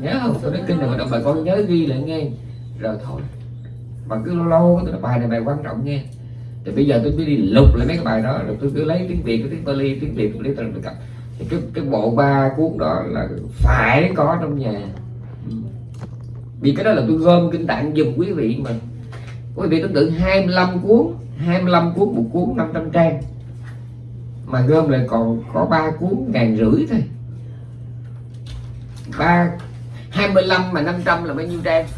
nhớ không tôi nói kinh này mà đọc bài con nhớ ghi lại nghe. Rồi thôi. Mà cứ lâu lâu tôi nói bài này bài quan trọng nghe. Thì bây giờ tôi mới đi lục lại mấy cái bài đó, rồi tôi cứ lấy tiếng việt, cái tiếng bali, tiếng việt tôi lấy từ cặp thì cái cái bộ ba cuốn đó là phải có trong nhà. Ừ. Vì cái đó là tôi gom kinh tạng giùm quý vị mà. Quý vị tưởng tượng 25 cuốn 25 cuốn, một cuốn 500 trang. Mà gom lại còn có ba cuốn ngàn rưỡi thôi ba 25 mà 500 là bao nhiêu trang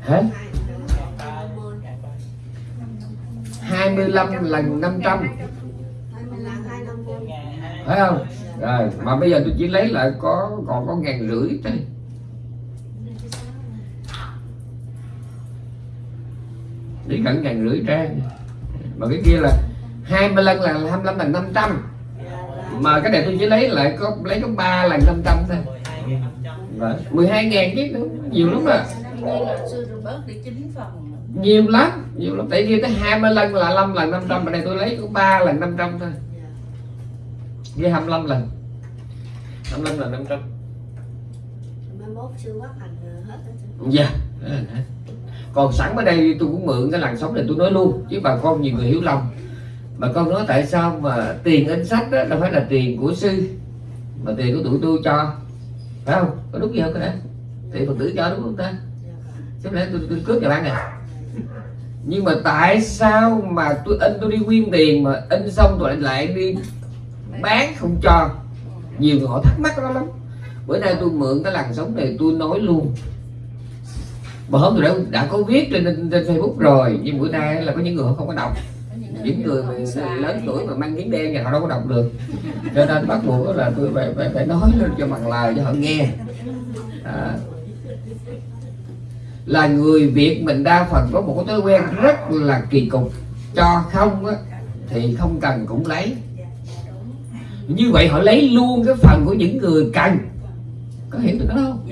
hết 25 lần 500 phải không? Rồi, mà bây giờ tôi chỉ lấy lại có, còn có ngàn rưỡi thôi chỉ cần ngàn rưỡi trang. Mà cái kia là 25 là 25 lần 500 mà cái này tôi chỉ lấy lại có lấy có 3 lần 500 thôi. Đấy, 12 ngàn chứ nữa, nhiều lắm à. Nhiều lắm nhiều lắm. Tại kia tới 20 lần là 5 lần 500 mà đây tôi lấy có 3 lần 500 thôi. Với 25 lần. 25 lần 500 dạ còn sẵn ở đây tôi cũng mượn cái làn sóng này tôi nói luôn chứ bà con nhiều người hiểu lầm bà con nói tại sao mà tiền in sách đó đâu phải là tiền của sư mà tiền của tụi tôi cho. Phải không? Có đúng gì không cái đấy tiền phật tử cho đúng không ta? Chứ lẽ tôi, tôi cướp nhà bạn này. Nhưng mà tại sao mà tôi in tôi đi quyên tiền mà in xong lại, lại đi bán không cho? Nhiều người họ thắc mắc đó lắm. Bữa nay tôi mượn cái làn sóng này tôi nói luôn. Mà hôm tôi đã, đã có viết trên, trên facebook rồi nhưng bữa nay là có những người họ không có đọc những người mà lớn tuổi mà mang miếng đen thì họ đâu có đọc được. Cho nên bắt buộc là tôi phải phải, phải nói lên cho bằng lời cho họ nghe. À, là người Việt mình đa phần có một cái thói quen rất là kỳ cục. Cho không á, thì không cần cũng lấy. Như vậy họ lấy luôn cái phần của những người cần. Có hiểu được đó không?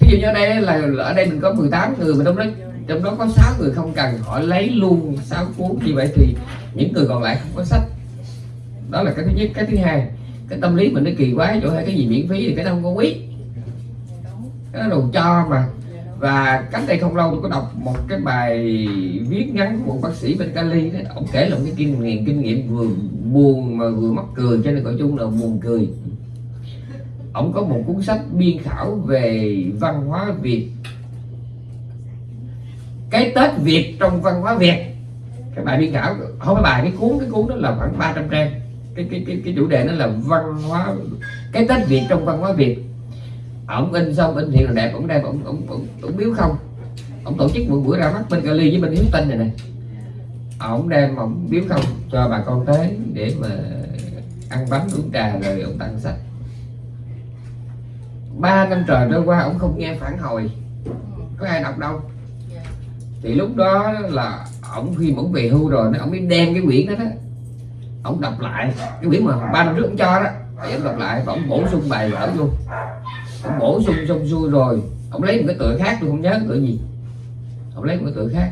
Ví dụ như ở đây là ở đây mình có 18 người mà trong đó trong đó có 6 người không cần họ lấy luôn 6 cuốn. Như vậy thì những người còn lại không có sách. Đó là cái thứ nhất. Cái thứ hai, cái tâm lý mình nó kỳ quá chỗ hay cái gì miễn phí thì cái đó không có quý. Cái đó đồ cho mà. Và cách đây không lâu tôi có đọc một cái bài viết ngắn của một bác sĩ bên Cali. Đó ông kể là một cái kinh nghiệm kinh nghiệm vừa buồn mà vừa mắc cười, cho nên gọi chung là buồn cười. Ông có một cuốn sách biên khảo về văn hóa Việt. Cái Tết Việt trong văn hóa Việt cái bài biên khảo không phải bài cái cuốn cái cuốn đó là khoảng 300 trang. Cái cái cái cái chủ đề nó là văn hóa cái Tết Việt trong văn hóa Việt. Ổng in xong in thiện là đẹp ổng đem ổng ổng ổng, ổng biếu không? Ổng tổ chức một buổi ra mắt bên Cali với bên Hiếu Tinh này này ổng đem ổng biếu không? Cho bà con tới để mà ăn bánh uống trà rồi ổng tặng sách. Ba năm trời trôi qua ổng không nghe phản hồi. Có ai đọc đâu? Thì lúc đó là ổng khi mà ổng về hưu rồi ổng mới đem cái quyển đó đó. Ổng đọc lại. Cái quyển mà ba năm trước ổng cho đó. Thì ổng đọc lại và ổng bổ sung bài vở luôn ổng bổ sung xong xuôi rồi, ổng lấy một cái tựa khác, tôi không nhớ cái tựa gì. Ổng lấy một cái tựa khác.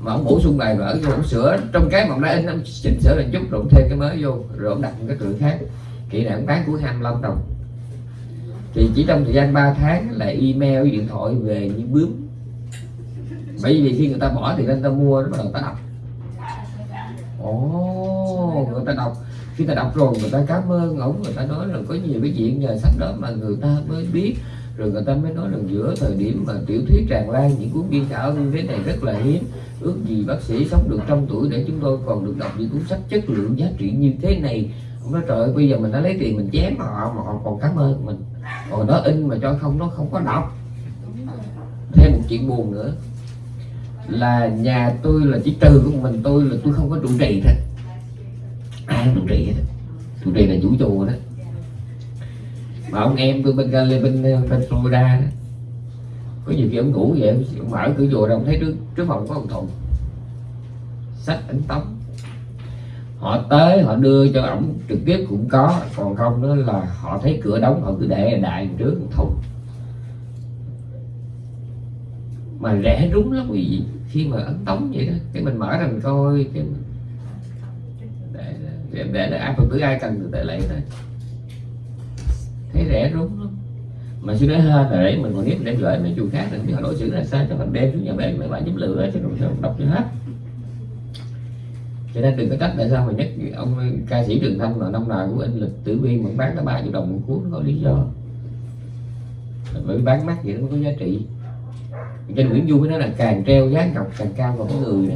Mà ổng bổ sung bài vở vô, ổng sửa. Trong cái mà ổng đã in, ổng chỉnh sửa lại chút rồi thêm cái mới vô. Rồi ổng đặt một cái tựa khác. Kỳ này ổng bán của 25 đồng thì chỉ trong thời gian 3 tháng là email, điện thoại về như bướm bởi vì khi người ta bỏ thì người ta mua nó bắt đầu ta đọc. Ồ người ta đọc. Khi ta đọc rồi người ta cảm ơn ổng người ta nói là có nhiều cái chuyện nhờ sách đó mà người ta mới biết. Rồi người ta mới nói là giữa thời điểm mà tiểu thuyết tràn lan những cuốn biên khảo như thế này rất là hiếm. Ước gì bác sĩ sống được trăm tuổi để chúng tôi còn được đọc những cuốn sách chất lượng giá trị như thế này. Ông nói trời ơi, bây giờ mình đã lấy tiền mình chém họ mà họ còn cảm ơn mình. Còn nó in mà cho không nó không có đọc. Thêm một chuyện buồn nữa là nhà tôi là chỉ trừ của mình tôi là tôi không có trụ trì thôi. Ai trụ trì hết? Trụ trì là chủ chùa đó. Mà ông em tôi bên bên bên, bên Florida đó có nhiều khi ông ngủ vậy ông mở cửa chùa rồi ông thấy trước trước phòng có ông thùng sách ấn tống. Họ tới họ đưa cho ổng trực tiếp cũng có còn không đó là họ thấy cửa đóng họ cứ để đại trước thùng. Mà rẻ đúng lắm quý vị khi mà ấn tống vậy đó cái mình mở ra mình coi cái mình để để, để, để ai phật tử ai cần thì để lấy thôi. Thấy rẻ đúng lắm. Mà suy nói hơn là để mình còn biết để gửi mấy chùa khác thì họ đối xử là sao cho mình đem xuống nhà bạn mấy bạn giúp lửa cho không đọc cho hết. Cho nên đừng có trách tại sao mà nhất ông ca sĩ Trường Thanh là năm nào của anh lịch tử vi vẫn bán có ba triệu đồng một cuốn có lý do. Bởi bán mắc vậy nó có giá trị trên Nguyễn Du mới nói là càng treo giá ngọc càng cao vào cái người đó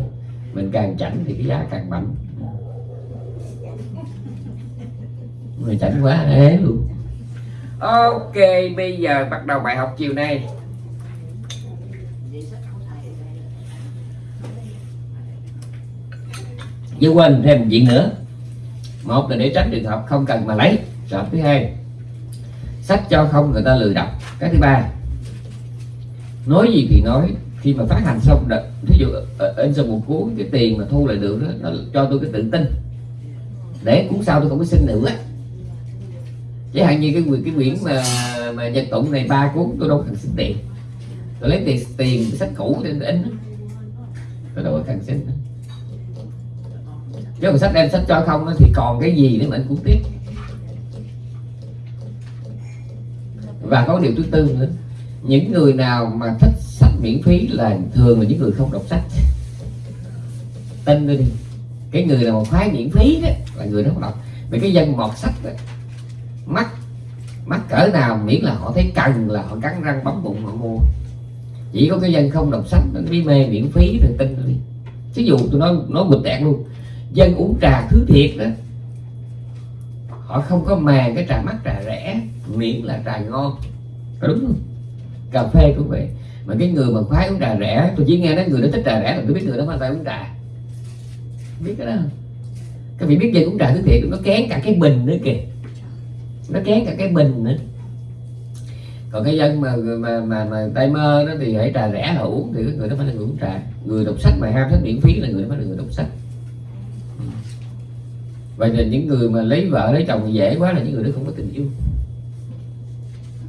mình càng chảnh thì cái giá càng mạnh. Người chảnh quá ế luôn. Ok bây giờ bắt đầu bài học chiều nay. Chứ quên thêm một chuyện nữa. Một là để tránh trường hợp không cần mà lấy. Trường thứ hai Sách cho không người ta lười đọc. Cái thứ ba Nói gì thì nói. Khi mà phát hành xong đợt, Thí dụ in xong một cuốn Cái tiền mà thu lại được đó, nó cho tôi cái tự tin. Để cuốn sau tôi không có xin nữa. Chẳng hạn như cái quyển cái quyển mà mà nhật tụng này ba cuốn tôi đâu cần xin tiền. Tôi lấy tiền tiền sách cũ để in tôi đâu có cần xin nữa. Chứ còn sách đem sách cho không thì còn cái gì để mà anh cũng tiếp? Và có điều thứ tư nữa những người nào mà thích sách miễn phí là thường là những người không đọc sách. Tin đi cái người nào mà khoái miễn phí đó là người đó không đọc. Vì cái dân mọt sách đó, mắt mắt cỡ nào miễn là họ thấy cần là họ cắn răng bấm bụng họ mua. Chỉ có cái dân không đọc sách nó mới mê miễn phí thì tin đi. Ví dụ tôi nói nói bịch tẹt luôn dân uống trà thứ thiệt đó họ không có màng cái trà mắc trà rẻ miễn là trà ngon. Có đúng không? Cà phê cũng vậy. Mà cái người mà khoái uống trà rẻ tôi chỉ nghe nói người đó thích trà rẻ là tôi biết người đó mà tay uống trà. Biết cái đó không? Các vị biết về uống trà thứ thiệt nó kén cả cái bình nữa kìa. Nó kén cả cái bình nữa. Còn cái dân mà mà mà, mà tay mơ nó thì hãy trà rẻ là uống thì cái người đó phải là người uống trà. Người đọc sách mà ham sách miễn phí là người đó phải là người đọc sách. Vậy là những người mà lấy vợ lấy chồng dễ quá là những người đó không có tình yêu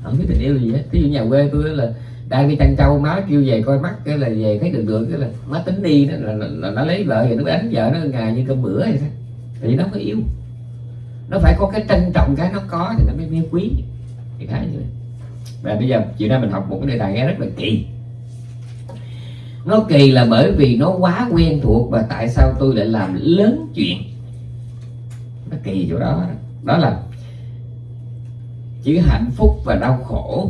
không biết tình yêu gì hết. Ví dụ nhà quê tôi là đang đi chăn trâu má kêu về coi mắt cái là về thấy được được cái là má tính đi đó là, là, là nó lấy vợ thì nó đánh vợ nó ngày như cơm bữa hay sao thì nó có yêu. Nó phải có cái trân trọng cái nó có thì nó mới, yêu quý. Thì khá như vậy. Và bây giờ chiều nay mình học một cái đề tài nghe rất là kỳ. Nó kỳ là bởi vì nó quá quen thuộc và tại sao tôi lại làm lớn chuyện? Nó kỳ chỗ đó. Đó là chữ hạnh phúc và đau khổ.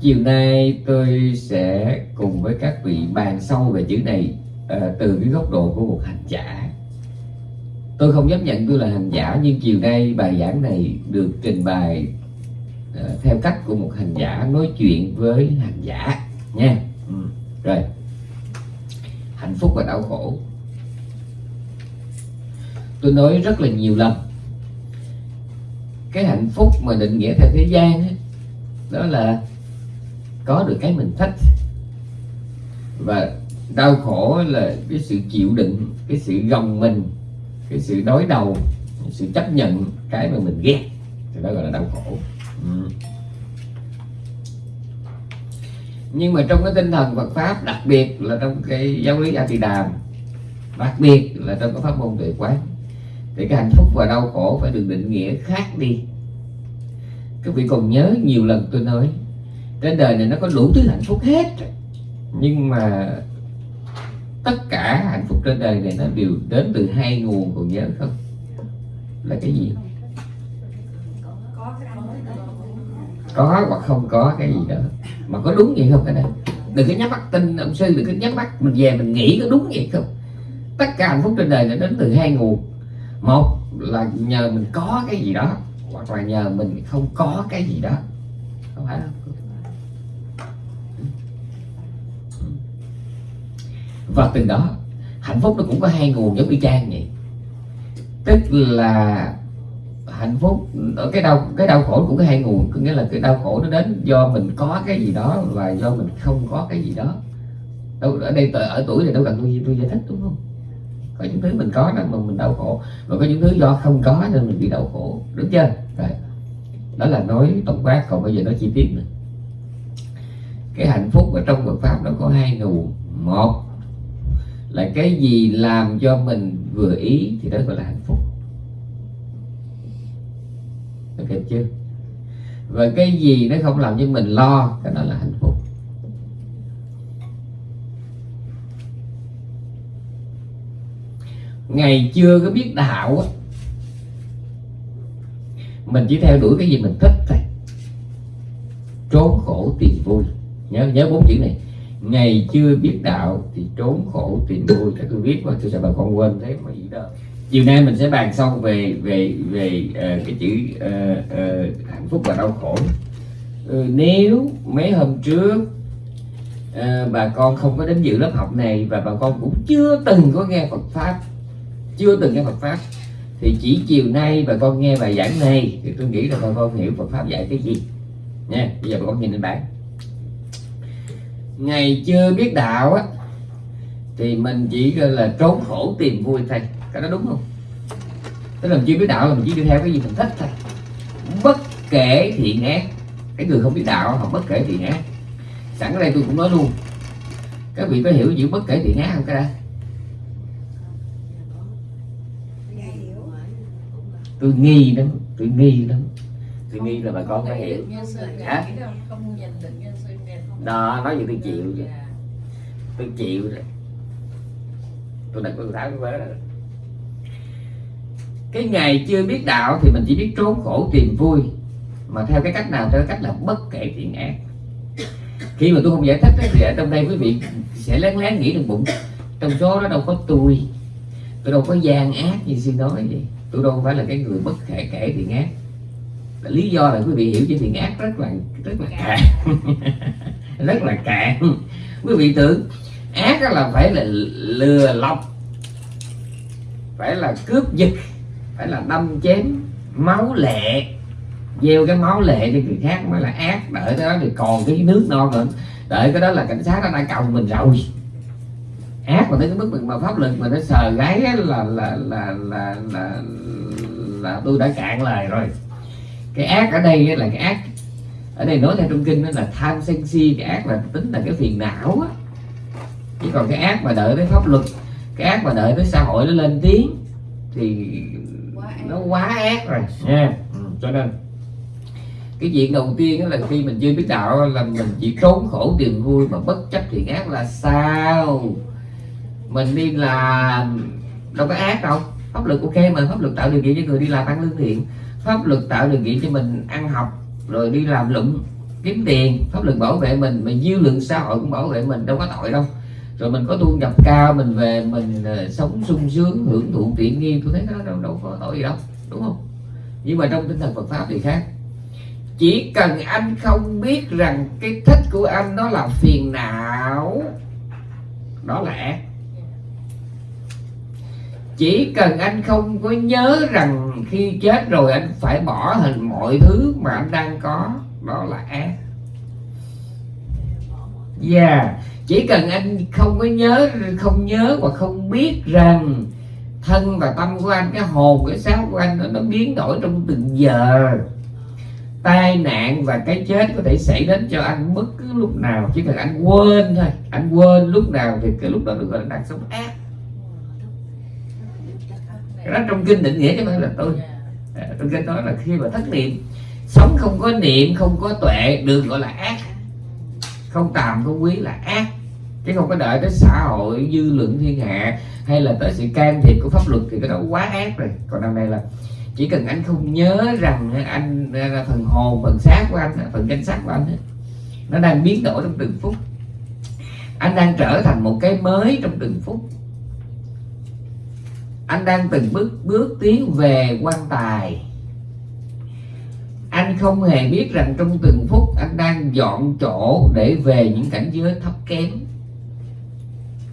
Chiều nay tôi sẽ cùng với các vị bàn sâu về chữ này uh, từ cái góc độ của một hành giả. Tôi không dám nhận tôi là hành giả nhưng chiều nay bài giảng này được trình bày uh, theo cách của một hành giả nói chuyện với hành giả nha. Ừ. rồi. Hạnh phúc và đau khổ. Tôi nói rất là nhiều lần cái hạnh phúc mà định nghĩa theo thế gian ấy, đó là có được cái mình thích. Và đau khổ là cái sự chịu đựng cái sự gồng mình cái sự đối đầu sự chấp nhận cái mà mình ghét. Thì đó gọi là đau khổ. Ừ. nhưng mà trong cái tinh thần Phật pháp đặc biệt là trong cái giáo lý A Di Đàm đặc biệt là trong cái pháp môn tuệ quán để cái hạnh phúc và đau khổ phải được định nghĩa khác đi. Các vị còn nhớ nhiều lần tôi nói, trên đời này nó có đủ thứ hạnh phúc hết. Nhưng mà tất cả hạnh phúc trên đời này nó đều đến từ hai nguồn, còn nhớ không? Là cái gì? Có hoặc không có cái gì đó. Mà có đúng vậy không cái này đừng có nhắm mắt tin, ông sư đừng có nhắm mắt, mình về mình nghĩ có đúng vậy không? Tất cả hạnh phúc trên đời nó đến từ hai nguồn một là nhờ mình có cái gì đó, hoặc là nhờ mình không có cái gì đó. Không phải không và từ đó, hạnh phúc nó cũng có hai nguồn giống y chang vậy. Tức là hạnh phúc ở cái đau cái đau khổ cũng có hai nguồn. Có nghĩa là cái đau khổ nó đến do mình có cái gì đó và do mình không có cái gì đó. Đâu, ở đây ở tuổi này đâu cần tôi tôi giải thích đúng không? Có những thứ mình có đó mà mình đau khổ. Và có những thứ do không có nên mình bị đau khổ. Đúng chưa? Rồi. Đó là nói tổng quát, còn bây giờ nói chi tiết nữa. Cái hạnh phúc ở trong Phật pháp nó có hai nguồn. Một là cái gì làm cho mình vừa ý thì đó gọi là hạnh phúc. Được chưa? Và cái gì nó không làm cho mình lo, cái đó là hạnh phúc. Ngày chưa có biết đạo á. Mình chỉ theo đuổi cái gì mình thích thôi. Trốn khổ tìm vui. Nhớ nhớ bốn chữ này. Ngày chưa biết đạo thì trốn khổ tìm vui. Các tôi viết mà tôi sợ bà con quên thế mà gì đó chiều nay mình sẽ bàn xong về về về uh, cái chữ uh, uh, hạnh phúc và đau khổ. Uh, nếu mấy hôm trước uh, bà con không có đến dự lớp học này và bà con cũng chưa từng có nghe Phật pháp chưa từng nghe Phật pháp. Thì chỉ chiều nay bà con nghe bài giảng này thì tôi nghĩ là bà con hiểu Phật pháp dạy cái gì. Nha, bây giờ bà con nhìn lên bảng. Ngày chưa biết đạo á, thì mình chỉ là trốn khổ tìm vui thôi. Cái đó đúng không? Tức là mình chưa biết đạo là mình chỉ đi theo cái gì mình thích thôi. Bất kể thiện ác cái người không biết đạo họ bất kể thiện ác sẵn ở đây tôi cũng nói luôn, các vị có hiểu chữ bất kể thiện ác không, cái đó? Tôi nghi lắm tôi nghi lắm. Tôi nghi là bà con phải hiểu. hả? đó nói gì tôi chịu vậy. tôi chịu rồi. Tôi đặt tôi tháo cái vớ rồi cái ngày chưa biết đạo thì mình chỉ biết trốn khổ tìm vui. Mà theo cái cách nào theo cái cách là bất kể thiện ác. Khi mà tôi không giải thích thì ở trong đây quý vị sẽ lén lén nghĩ trong bụng. Trong số đó đâu có tôi tôi đâu có gian ác như xin nói vậy tôi đâu phải là cái người bất kể kể thiện ác lý do là quý vị hiểu chứ thiện ác rất là rất là cạn rất là cạn quý vị tưởng, ác là phải là lừa lọc, phải là cướp giật, phải là đâm chém máu lệ. Gieo cái máu lệ cho người khác mới là ác. Đợi cái đó thì còn cái nước non nữa đợi cái đó là cảnh sát nó đã cầu mình rồi ác mà tới cái mức mà pháp lực mà nó sờ gáy là là là là là, là, là tôi đã cạn lời rồi. Cái ác ở đây là cái ác ở đây nói theo trong kinh đó là tham sân si cái ác là tính là cái phiền não á. Chỉ còn cái ác mà đợi tới pháp luật cái ác mà đợi tới xã hội nó lên tiếng thì nó quá ác rồi. Nha. Ừ, cho nên. Cái chuyện đầu tiên là khi mình chưa biết đạo là mình chỉ trốn khổ tìm vui mà bất chấp thiện ác là sao mình đi là đâu có ác đâu. Pháp luật ok mà, pháp luật tạo điều kiện cho người đi làm ăn lương thiện. Pháp luật tạo điều kiện cho mình ăn học, rồi đi làm lụng kiếm tiền. Pháp luật bảo vệ mình mà dư luận xã hội cũng bảo vệ mình, đâu có tội đâu. Rồi mình có thu nhập cao, mình về, mình ờ, sống sung sướng, hưởng thụ tiện nghi. Tôi thấy nó đâu đâu có tội gì đâu, đúng không? Nhưng mà trong tinh thần Phật pháp thì khác. Chỉ cần anh không biết rằng cái thích của anh nó là phiền não, đó là ác chỉ cần anh không có nhớ rằng khi chết rồi anh phải bỏ hình mọi thứ mà anh đang có. Đó là ác yeah. Chỉ cần anh không có nhớ, không nhớ và không biết rằng thân và tâm của anh, cái hồn, cái xác của anh nó biến đổi trong từng giờ. Tai nạn và cái chết có thể xảy đến cho anh bất cứ lúc nào, chỉ cần anh quên thôi. Anh quên lúc nào thì cái lúc đó được gọi là đang sống ác cái đó trong kinh định nghĩa chứ không phải là tôi. À, trong kinh nói là khi mà thất niệm sống không có niệm không có tuệ được gọi là ác. Không tàm không quý là ác. Chứ không có đợi tới xã hội dư luận thiên hạ hay là tới sự can thiệp của pháp luật thì cái đó quá ác rồi. Còn đằng này là chỉ cần anh không nhớ rằng anh là phần hồn phần xác của anh phần danh sắc của anh nó đang biến đổi trong từng phút. Anh đang trở thành một cái mới trong từng phút anh đang từng bước bước tiến về quan tài. Anh không hề biết rằng trong từng phút anh đang dọn chỗ để về những cảnh giới thấp kém.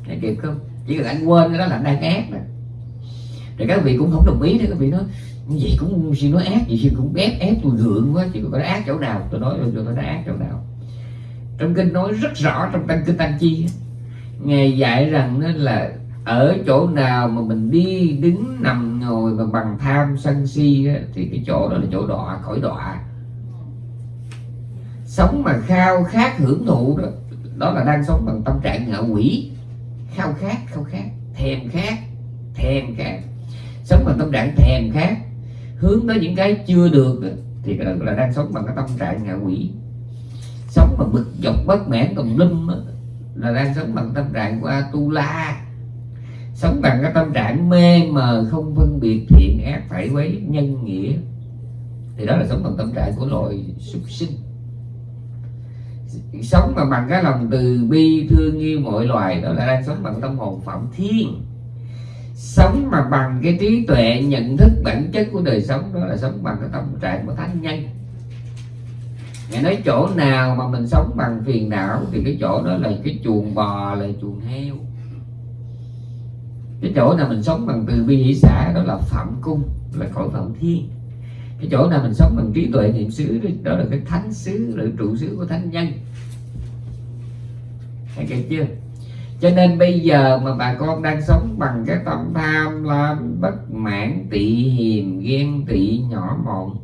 Thấy kịp không? Chỉ cần anh quên cái đó là anh đang ác rồi rồi các vị cũng không đồng ý đấy các vị nói vậy cũng xin nói ác, vậy xin cũng ép ép tôi gượng quá chị có ác chỗ nào? Tôi nói rồi tôi nói ác chỗ nào? Trong kinh nói rất rõ, trong tăng kinh tăng chi ngài dạy rằng nó là ở chỗ nào mà mình đi đứng nằm ngồi mà bằng tham sân si á, thì cái chỗ đó là chỗ đọa khỏi đọa. Sống mà khao khát hưởng thụ đó đó là đang sống bằng tâm trạng ngạ quỷ. Khao khát khao khát thèm khát thèm khát. Sống bằng tâm trạng thèm khát hướng tới những cái chưa được thì cái đó là đang sống bằng cái tâm trạng ngạ quỷ. Sống mà bực dọc bất mãn tùm lum là đang sống bằng tâm trạng của Atula sống bằng cái tâm trạng mê mờ, không phân biệt, thiện ác, phải quấy nhân nghĩa. Thì đó là sống bằng tâm trạng của loài súc sinh. Sống mà bằng cái lòng từ bi, thương yêu mọi loài, đó là đang sống bằng tâm hồn phạm thiên. Sống mà bằng cái trí tuệ, nhận thức bản chất của đời sống, đó là sống bằng cái tâm trạng của thánh nhân. Ngài nói chỗ nào mà mình sống bằng phiền não thì cái chỗ đó là cái chuồng bò, là chuồng heo cái chỗ nào mình sống bằng từ bi hỷ xã đó là phạm cung, là cõi phạm thiên. Cái chỗ nào mình sống bằng trí tuệ niệm xứ đó là cái thánh xứ, là trụ xứ của thánh nhân. Thấy kịp chưa? Cho nên bây giờ mà bà con đang sống bằng cái tâm tham lam, bất mãn, tị hiềm, ghen tị, nhỏ mọn,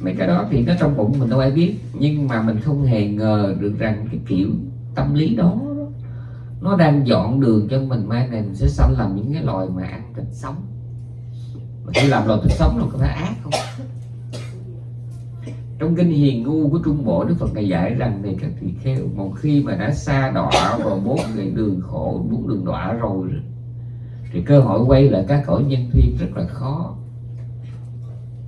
mấy cái đó thì nó trong bụng mình đâu ai biết. Nhưng mà mình không hề ngờ được rằng cái kiểu tâm lý đó nó đang dọn đường cho mình, mai này mình sẽ sanh làm những cái loài mà ăn thịt sống. Mà khi làm loài thịt sống là có phải ác không? Trong kinh hiền ngu của trung bộ, đức phật này dạy rằng này, các tỳ kheo, một khi mà đã xa đọa vào bốn cái đường khổ, bốn đường đọa rồi, thì cơ hội quay lại các cõi nhân thiên rất là khó.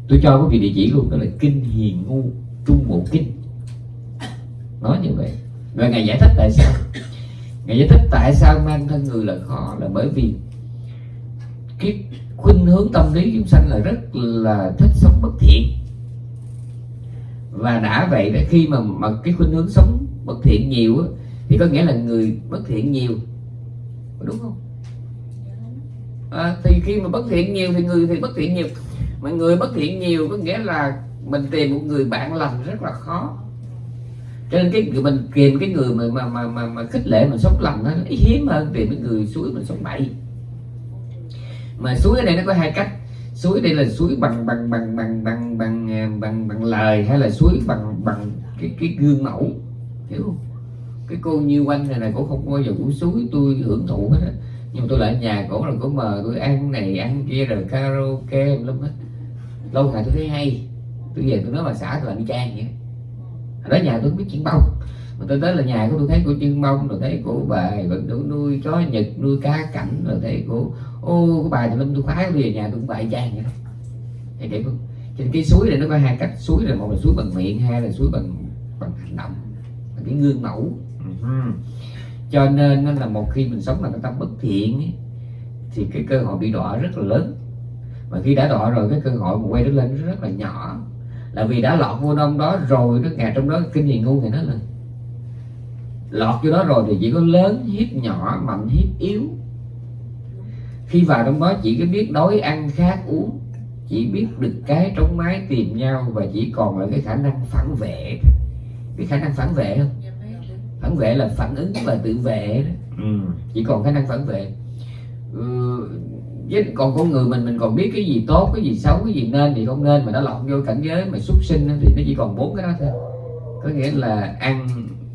Tôi cho quý vị địa chỉ luôn, đó là kinh hiền ngu, trung bộ kinh. Nói như vậy. Và ngài giải thích tại sao? Ngài giải thích tại sao mang thân người là khó là bởi vì cái khuynh hướng tâm lý chúng sanh là rất là thích sống bất thiện. Và đã vậy là khi mà mà cái khuynh hướng sống bất thiện nhiều á, thì có nghĩa là người bất thiện nhiều. Đúng không? À, thì khi mà bất thiện nhiều thì người thì bất thiện nhiều. Mà người bất thiện nhiều có nghĩa là mình tìm một người bạn lành rất là khó cho nên cái mình kìm cái người mà mà mà mà, mà khích lệ mình sống lành nó hiếm hơn tìm cái người suối mình sống bậy. Mà suối ở đây nó có hai cách. Suối đây là suối bằng bằng bằng bằng bằng bằng bằng bằng, bằng lời hay là suối bằng bằng cái cái gương mẫu hiểu không? Cái cô như quanh này này cũng không bao giờ cũng suối tôi hưởng thụ hết á. Nhưng mà tôi lại nhà cổ là cổ mờ tôi ăn này ăn kia rồi karaoke lắm hết. Lâu ngày tôi thấy hay. Tôi về tôi nói bà xã tôi là đi trang vậy đó nhà tôi không biết chuyện bông. Mà tôi tới là nhà của tôi thấy cô chân bông rồi thấy cô bà vẫn nuôi, nuôi chó nhật nuôi cá cảnh rồi thấy cô ô cái bà thì lâm tôi khoái về nhà tôi cũng bại trang vậy đó. Không? Trên cái suối này nó có hai cách suối là một là suối bằng miệng hai là suối bằng bằng hành động bằng cái gương mẫu. Uh-huh. cho nên nó là một khi mình sống bằng cái tâm bất thiện ấy, thì cái cơ hội bị đọa rất là lớn. Và khi đã đọa rồi cái cơ hội mà quay trở lên rất là nhỏ là vì đã lọt vô đông đó rồi nó ngà trong đó kinh nghiệm ngu thì nó lên lọt vô đó rồi thì chỉ có lớn hiếp nhỏ mạnh hiếp yếu. Khi vào trong đó chỉ có biết đói ăn khát uống chỉ biết được cái trống mái tìm nhau và chỉ còn là cái khả năng phản vệ. Cái khả năng phản vệ không? Phản vệ là phản ứng và tự vệ đó. Ừ. chỉ còn khả năng phản vệ. Ừ, với còn con người mình mình còn biết cái gì tốt, cái gì xấu, cái gì nên thì không nên, mà nó lọc vô cảnh giới mà xuất sinh thì nó chỉ còn bốn cái đó thôi. Có nghĩa là ăn,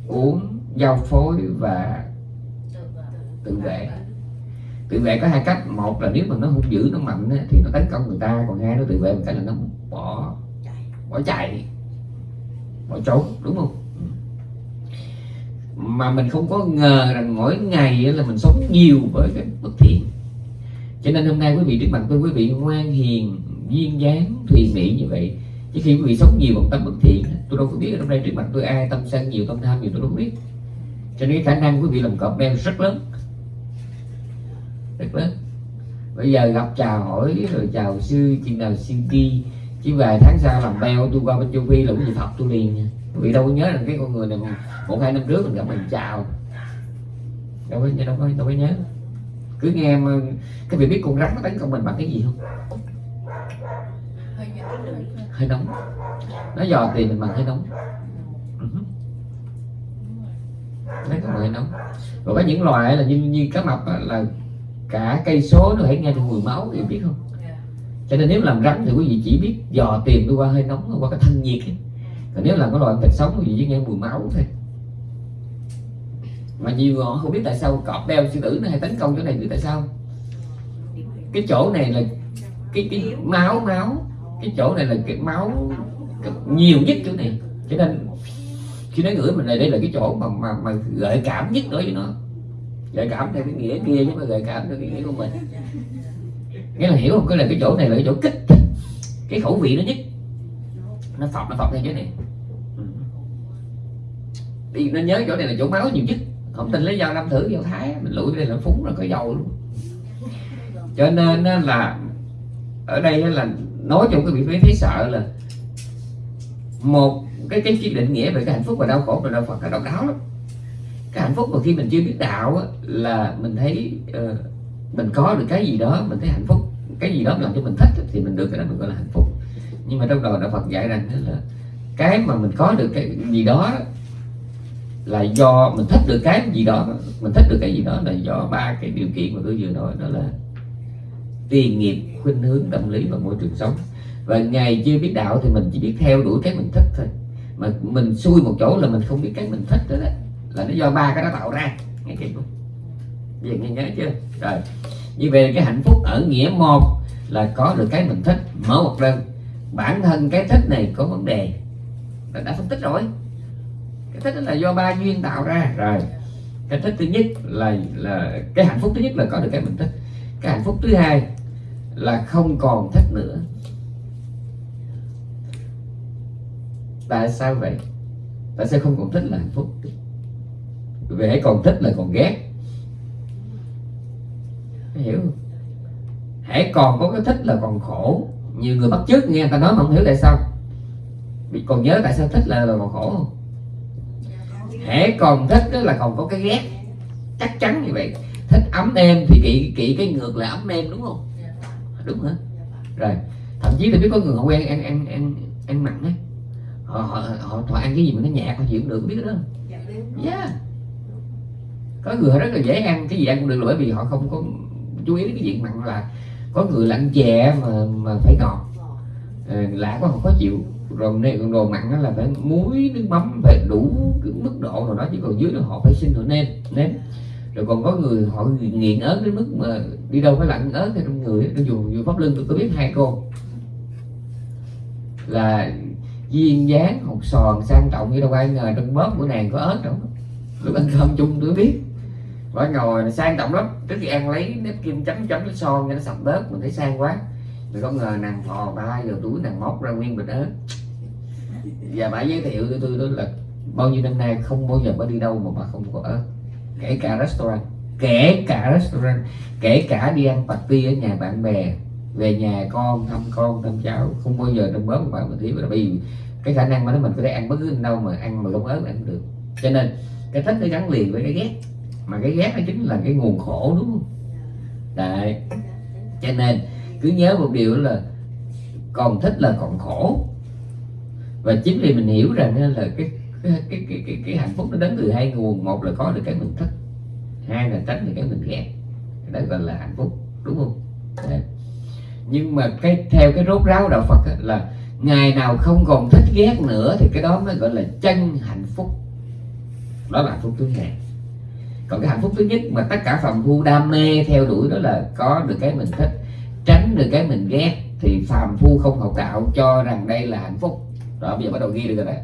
uống, giao phối và tự vệ. Tự vệ có hai cách. Một là nếu mà nó hung dữ nó mạnh thì nó tấn công người ta, còn hai nó tự vệ một cách là nó bỏ bỏ chạy, bỏ trốn, đúng không? Mà mình không có ngờ rằng mỗi ngày là mình sống nhiều với cái bất thiện cho nên hôm nay quý vị trước mặt tôi quý vị ngoan hiền, duyên dáng, thùy mỹ như vậy. Chứ khi quý vị sống nhiều bằng tâm bất thiện, tôi đâu có biết ở nay trước mặt tôi ai tâm sân nhiều tâm tham nhiều tôi đâu biết. Cho nên khả năng quý vị làm cọp đen rất lớn. Rất lớn. Bây giờ gặp chào hỏi, rồi chào sư, chừng nào xin đi. Chứ vài tháng sau làm beo, tôi qua bên châu phi là cái gì thật, tôi liền. Nha quý vị đâu có nhớ rằng cái con người này một hai năm trước mình gặp mình chào. Đâu có đâu có đâu có nhớ cứ nghe mà cái vị biết con rắn nó tấn công mình bằng cái gì không? Hơi nóng. Nó dò tìm mình bằng hơi nóng. Đấy còn hơi nóng. Rồi có những loài là như như cá mập là cả cây số nó phải nghe được mùi máu thì biết không? Cho nên nếu làm rắn thì quý vị chỉ biết dò tìm đi qua hơi nóng qua cái thanh nhiệt còn nếu làm cái loài thịt sống thì chỉ nghe mùi máu thôi mà nhiều người họ không biết tại sao cọp đeo sư tử nó hay tấn công chỗ này biết tại sao? Cái chỗ này là cái cái máu máu. Cái chỗ này là cái máu nhiều nhất chỗ này. Cho nên khi nói gửi mình này đây là cái chỗ mà mà, mà gợi cảm nhất đối với nó. Gợi cảm theo cái nghĩa kia chứ mà gợi cảm theo cái nghĩa của mình. Nghĩa là hiểu không? Cái là cái chỗ này là cái chỗ kích thích cái khẩu vị nó nhất. Nó phọc nó phọc theo chỗ này. Ừ. Đi nó nhớ chỗ này là chỗ máu nhiều nhất không tin lấy dao năm thử dao thái mình lụi đây là phúng là có dầu luôn. Cho nên là ở đây là nói chung cái vị trí thấy sợ là một cái cái chỉ định nghĩa về cái hạnh phúc và đau khổ của đạo Phật là độc đáo lắm. Cái hạnh phúc mà khi mình chưa biết đạo á, là mình thấy uh, mình có được cái gì đó mình thấy hạnh phúc. Cái gì đó làm cho mình thích thì mình được cái đó mình gọi là hạnh phúc. Nhưng mà trong đầu đạo Phật dạy rằng là cái mà mình có được cái gì đó là do mình thích được cái gì đó mình thích được cái gì đó là do ba cái điều kiện mà tôi vừa nói đó là tiền nghiệp khuynh hướng tâm lý và môi trường sống. Và ngày chưa biết đạo thì mình chỉ biết theo đuổi cái mình thích thôi. Mà mình xui một chỗ là mình không biết cái mình thích đó, đó là nó do ba cái đó tạo ra. Nghe kịp không? Vậy nghe nhớ chưa? Rồi. Như về cái hạnh phúc ở nghĩa một là có được cái mình thích mở một lần. bản thân cái thích này có vấn đề. Đã, đã phân tích rồi cái thích là do ba duyên tạo ra. Rồi. Cái thích thứ nhất là là cái hạnh phúc thứ nhất là có được cái mình thích. Cái hạnh phúc thứ hai là không còn thích nữa. Tại sao vậy? Tại sao không còn thích là hạnh phúc? Vì hãy còn thích là còn ghét. Hiểu không? Hãy còn có cái thích là còn khổ. Nhiều người bắt chước nghe ta nói mà không hiểu tại sao. Vì còn nhớ tại sao thích là, là còn khổ không hãy còn thích đó là còn có cái ghét. Chắc chắn như vậy. Thích ấm êm thì kỵ kỵ cái ngược là ấm êm đúng không? Đúng hả? Rồi thậm chí tôi biết có người họ quen ăn ăn ăn ăn mặn ấy họ họ họ, họ ăn cái gì mà nó nhạt họ chịu được biết đó yeah có người họ rất là dễ ăn cái gì ăn cũng được là bởi vì họ không có chú ý đến cái chuyện mặn là có người là ăn chè mà mà phải ngọt. À, lạ quá họ khó chịu rồi này còn đồ mặn là phải muối, nước mắm phải đủ cái mức độ rồi đó, chứ còn dưới đó họ phải xin họ nêm nếm rồi còn có người họ nghiện ớt đến mức mà đi đâu phải lặn ớt thì trong người nó dùng pháp lưng tôi có biết hai cô. Là duyên dáng hột sòn sang trọng như đâu ai ngờ trong bóp của nàng có ớt đâu. Lúc ăn cơm chung tôi biết. Bà ngồi sang trọng lắm trước khi ăn lấy nếp kim chấm chấm cái son cho nó sạch bớt, mình thấy sang quá. Rồi không ngờ nàng thò ba giờ túi nàng móc ra nguyên bình ớt và bà giới thiệu cho tôi đó là bao nhiêu năm nay không bao giờ bà đi đâu mà bà không có ở. Kể cả restaurant, kể cả restaurant, kể cả đi ăn party ở nhà bạn bè, về nhà con, thăm con, thăm cháu, không bao giờ trong bớt mà mình thiếu. Là bởi vì cái khả năng mà nó mình có thể ăn bất cứ đâu mà ăn mà không ớt là ăn được. Cho nên, cái thích nó gắn liền với cái ghét. Mà cái ghét nó chính là cái nguồn khổ, đúng không? Đấy. Cho nên, cứ nhớ một điều là còn thích là còn khổ và chính vì mình hiểu rằng là cái cái cái cái, cái, cái hạnh phúc nó đến từ hai nguồn. Một là có được cái mình thích hai là tránh được cái mình ghét. Đó gọi là hạnh phúc đúng không? Đấy. nhưng mà cái theo cái rốt ráo đạo Phật là ngày nào không còn thích ghét nữa thì cái đó mới gọi là chân hạnh phúc. Đó là hạnh phúc thứ hai. Còn cái hạnh phúc thứ nhất mà tất cả phàm phu đam mê theo đuổi đó là có được cái mình thích tránh được cái mình ghét thì phàm phu không học đạo cho rằng đây là hạnh phúc đó, bây giờ bắt đầu ghi được rồi đấy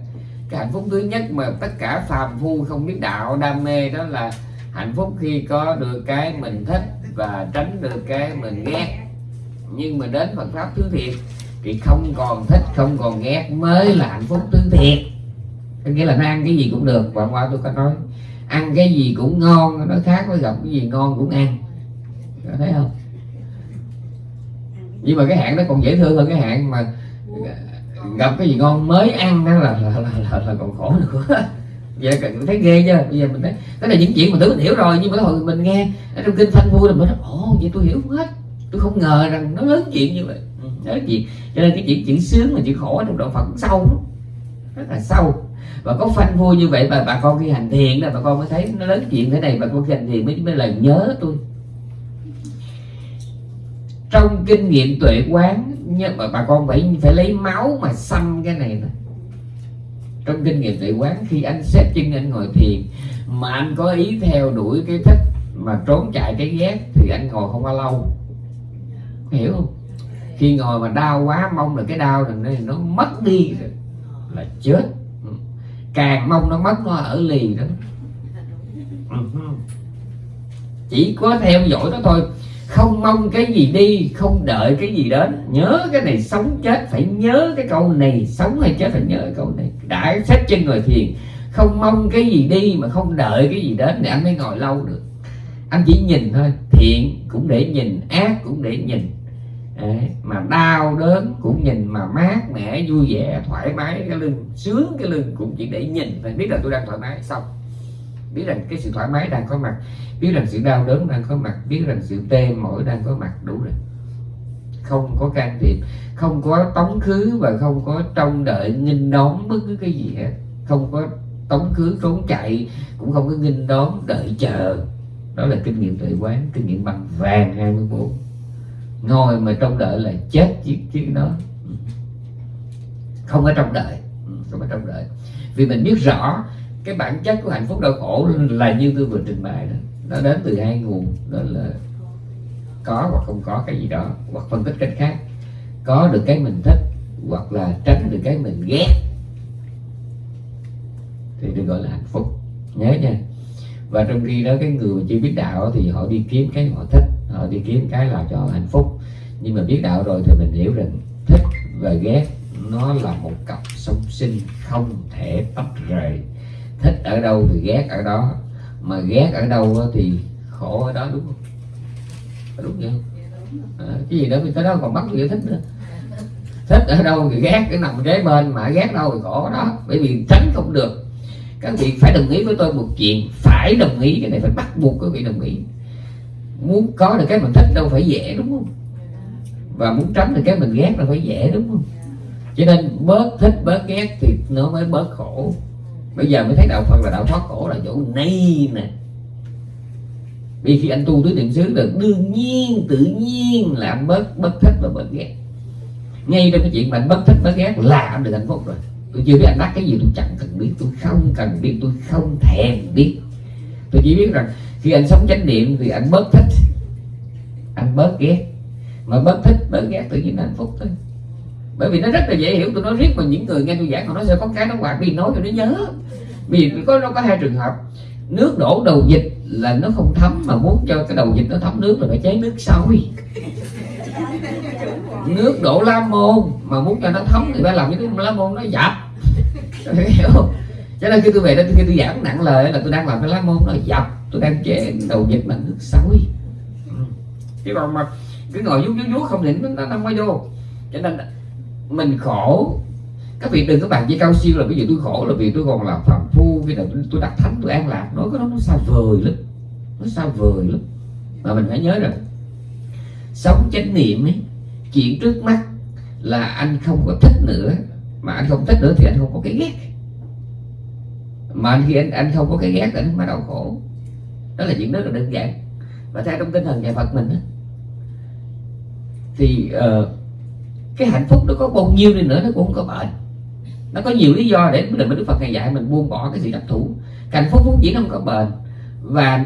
cái hạnh phúc thứ nhất mà tất cả phàm phu không biết đạo, đam mê đó là hạnh phúc khi có được cái mình thích và tránh được cái mình ghét. Nhưng mà đến Phật pháp thứ thiệt thì không còn thích, không còn ghét mới là hạnh phúc thứ thiệt. Có nghĩa là nó ăn cái gì cũng được, và qua tôi có nói, ăn cái gì cũng ngon nó khác với gặp cái gì ngon cũng ăn. Có thấy không? Nhưng mà cái hạn nó còn dễ thương hơn cái hạn mà gặp cái gì ngon mới ăn đó là là, là, là, là còn khổ nữa. Vậy cần thấy ghê chưa? Bây giờ mình thấy cái này những chuyện mà tưởng mình hiểu rồi nhưng mà hồi mình nghe ở trong kinh phanh vui là mình nói ồ vậy tôi hiểu hết. Tôi không ngờ rằng nó lớn chuyện như vậy. Ừ, lớn chuyện. Cho nên cái chuyện chữ sướng mà chữ khổ trong đạo phật sâu lắm rất là sâu. Và có phanh vui như vậy mà bà con khi hành thiền là bà con mới thấy nó lớn chuyện thế này bà con khi hành thiền mới mới là nhớ tôi. Trong kinh nghiệm tuệ quán nhưng mà bà con phải phải lấy máu mà xăm cái này thôi trong kinh nghiệm tại quán, khi anh xếp chân anh ngồi thiền, mà anh có ý theo đuổi cái thích mà trốn chạy cái ghét, thì anh ngồi không bao lâu. Hiểu không? Khi ngồi mà đau quá, mong là cái đau này nó mất đi rồi, là chết. Ừ. Càng mong nó mất, nó ở lì đó. Ừ. Chỉ có theo dõi nó thôi không mong cái gì đi không đợi cái gì đến. Nhớ cái này sống chết phải nhớ cái câu này sống hay chết phải nhớ cái câu này. Đã xếp trên ngồi thiền không mong cái gì đi mà không đợi cái gì đến thì anh mới ngồi lâu được. Anh chỉ nhìn thôi thiện cũng để nhìn ác cũng để nhìn. Đấy, mà đau đớn cũng nhìn mà mát mẻ vui vẻ thoải mái cái lưng sướng cái lưng cũng chỉ để nhìn phải biết là tôi đang thoải mái xong biết rằng cái sự thoải mái đang có mặt, biết rằng sự đau đớn đang có mặt, biết rằng sự tê mỏi đang có mặt, đủ rồi. Không có can thiệp, không có tống khứ và không có trông đợi, nghinh đón bất cứ cái gì hết. Không có tống khứ, trốn chạy, cũng không có nghinh đón đợi chờ. Đó là kinh nghiệm tuệ quán, kinh nghiệm bằng vàng 24 ngồi mà trông đợi là chết chiếc chiếc đó. Không có trông đợi, không có trông đợi. Vì mình biết rõ cái bản chất của hạnh phúc đau khổ là như tôi vừa trình bày đó. Nó đến từ hai nguồn, đó là có hoặc không có cái gì đó, hoặc phân tích cách khác. Có được cái mình thích, hoặc là tránh được cái mình ghét, thì được gọi là hạnh phúc. Nhớ nha. Và trong khi đó cái người chưa biết đạo thì họ đi kiếm cái họ thích, họ đi kiếm cái là cho hạnh phúc. Nhưng mà biết đạo rồi thì mình hiểu rằng thích và ghét nó là một cặp song sinh không thể tách rời thích ở đâu thì ghét ở đó. Mà ghét ở đâu thì khổ ở đó đúng không? Đúng vậy không? À, cái gì đó mình tới đó còn bắt người thích nữa. Thích ở đâu thì ghét cái nằm kế bên mà ghét đâu thì khổ đó. Bởi vì tránh không được. Các vị phải đồng ý với tôi một chuyện phải đồng ý cái này phải bắt buộc các vị đồng ý. Muốn có được cái mình thích đâu phải dễ đúng không? Và muốn tránh được cái mình ghét là phải dễ đúng không? Cho nên bớt thích bớt ghét thì nó mới bớt khổ bây giờ mới thấy đạo phật là đạo thoát khổ là chỗ này nè. Vì khi anh tu tứ niệm xứ được đương nhiên, tự nhiên là anh bớt bớt thích và bớt ghét. Ngay trong cái chuyện mà anh bớt thích, bớt ghét là anh được hạnh phúc rồi. Tôi chưa biết anh đắc cái gì, tôi chẳng cần biết, tôi không cần biết, tôi không thèm biết. Tôi chỉ biết rằng khi anh sống chánh niệm thì anh bớt thích, anh bớt ghét. Mà bớt thích, bớt ghét tự nhiên là hạnh phúc thôi bởi vì nó rất là dễ hiểu tôi nói riết mà những người nghe tôi giảng họ nói sẽ có cái nó quạt đi nói cho nó nhớ. Vì có nó có hai trường hợp. Nước đổ đầu dịch là nó không thấm mà muốn cho cái đầu dịch nó thấm nước là phải chế nước sôi. Nước đổ la môn mà muốn cho nó thấm thì phải làm cái la môn nó dập. Hiểu không? Cho nên khi tôi về đó khi tôi giảng nặng lời là tôi đang làm cái lá môn nó dập tôi đang chế đầu dịch bằng nước sôi. Chứ còn mà cứ ngồi vuốt vuốt vuốt không định nó, nó không có vô. Cho nên mình khổ. Các vị đừng có bàn với cao siêu là ví dụ tôi khổ là vì tôi còn là phạm phu khi nào tôi, đặt thánh tôi an lạc. Nói cái đó nó xa vời lắm. Nó xa vời lắm. Mà mình phải nhớ rằng sống chánh niệm ấy chuyện trước mắt là anh không có thích nữa. Mà anh không thích nữa thì anh không có cái ghét. Mà khi anh anh không có cái ghét thì anh mà đau khổ. Đó là chuyện rất là đơn giản. Và theo trong tinh thần nhà Phật mình ấy, thì uh, cái hạnh phúc nó có bao nhiêu đi nữa nó cũng không có bệnh. Nó có nhiều lý do để mình Đức Phật ngày dạy mình buông bỏ cái sự đặc thủ. Hạnh phúc vốn dĩ nó không có bền. Và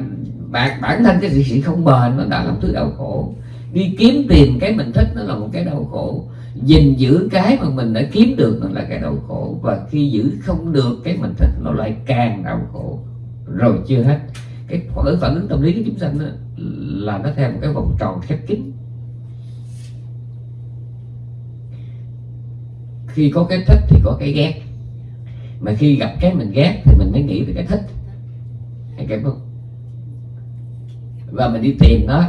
bản, bản thân cái sự không bền nó đã làm thứ đau khổ. Đi kiếm tìm cái mình thích nó là một cái đau khổ. Gìn giữ cái mà mình đã kiếm được nó là cái đau khổ. Và khi giữ không được cái mình thích nó lại càng đau khổ. Rồi chưa hết. Cái phản ứng tâm lý của chúng sanh đó, là nó theo một cái vòng tròn khép kín. Khi có cái thích thì có cái ghét. Mà khi gặp cái mình ghét thì mình mới nghĩ về cái thích. Hay cái không? Và mình đi tìm nó.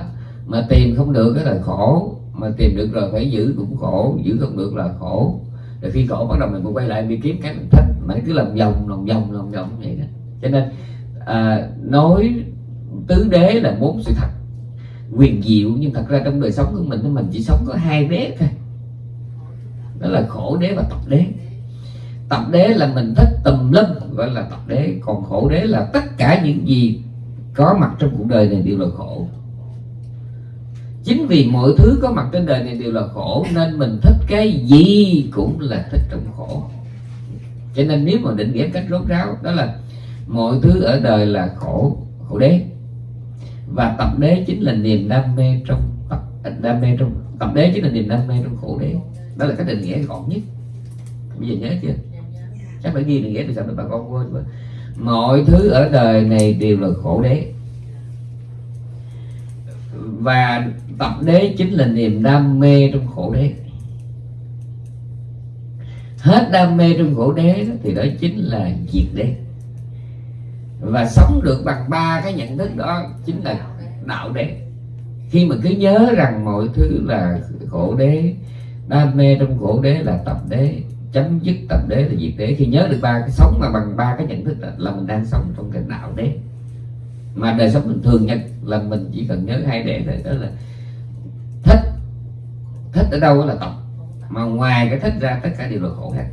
Mà tìm không được cái là khổ. Mà tìm được rồi phải giữ cũng khổ giữ không được là khổ. Rồi khi khổ bắt đầu mình cũng quay lại đi kiếm cái mình thích. Mà nó cứ làm vòng lòng vòng lòng vòng vậy đó. Cho nên à, nói tứ đế là muốn sự thật. Quyền diệu nhưng thật ra trong đời sống của mình mình chỉ sống có hai đế thôi đó là khổ đế và tập đế. Tập đế là mình thích tùm lum, gọi là tập đế. Còn khổ đế là tất cả những gì có mặt trong cuộc đời này đều là khổ. Chính vì mọi thứ có mặt trên đời này đều là khổ, nên mình thích cái gì cũng là thích trong khổ. Cho nên nếu mà định nghĩa cách rốt ráo, đó là mọi thứ ở đời là khổ khổ đế. Và tập đế chính là niềm đam mê trong tập, đam mê trong, tập đế chính là niềm đam mê trong khổ đế đó là cách định nghĩa gọn nhất. Bây giờ nhớ chưa? Chắc phải ghi được ghép thì sao bà con quên quá mọi thứ ở đời này đều là khổ đế. Và tập đế chính là niềm đam mê trong khổ đế. Hết đam mê trong khổ đế đó, thì đó chính là diệt đế. Và sống được bằng ba cái nhận thức đó chính là đạo đế. Khi mà cứ nhớ rằng mọi thứ là khổ đế đam mê trong khổ đế là tập đế chấm dứt tập đế là diệt đế. Khi nhớ được ba cái sống mà bằng ba cái nhận thức là, là mình đang sống trong cái đạo đế. Mà đời sống bình thường nhất là mình chỉ cần nhớ hai đế thôi đó là thích. Thích ở đâu là tập. Mà ngoài cái thích ra tất cả đều là khổ hết.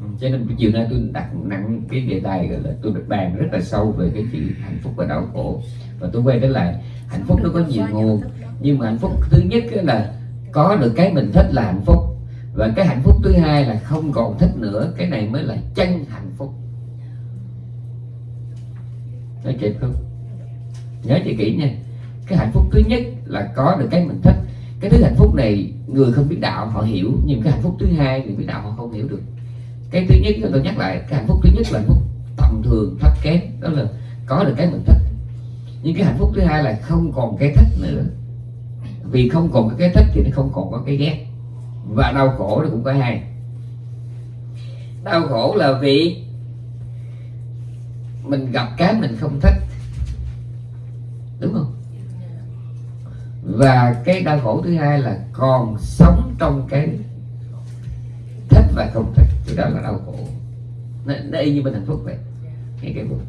Ừ, cho nên chiều nay tôi đặt nặng cái đề tài gọi là tôi được bàn rất là sâu về cái chữ hạnh phúc và đau khổ. Và tôi quay trở lại hạnh phúc nó có nhiều nguồn. Nhưng mà hạnh phúc thứ nhất là có được cái mình thích là hạnh phúc. Và cái hạnh phúc thứ hai là không còn thích nữa, cái này mới là chân hạnh phúc. Nói kịp không? Nhớ chị kỹ nha. Cái hạnh phúc thứ nhất là có được cái mình thích. Cái thứ hạnh phúc này, người không biết đạo, họ hiểu. Nhưng cái hạnh phúc thứ hai, người biết đạo, họ không hiểu được. Cái thứ nhất, tôi nhắc lại, cái hạnh phúc thứ nhất là hạnh phúc tầm thường, thấp kém. Đó là có được cái mình thích. Nhưng cái hạnh phúc thứ hai là không còn cái thích nữa vì không còn cái thích thì nó không còn có cái ghét. Và đau khổ nó cũng có hai. Đau khổ là vì mình gặp cái mình không thích. Đúng không? Và cái đau khổ thứ hai là còn sống trong cái thích và không thích. Thì đó là đau khổ. Nó, nó y như bên hạnh phúc vậy. Cái buồn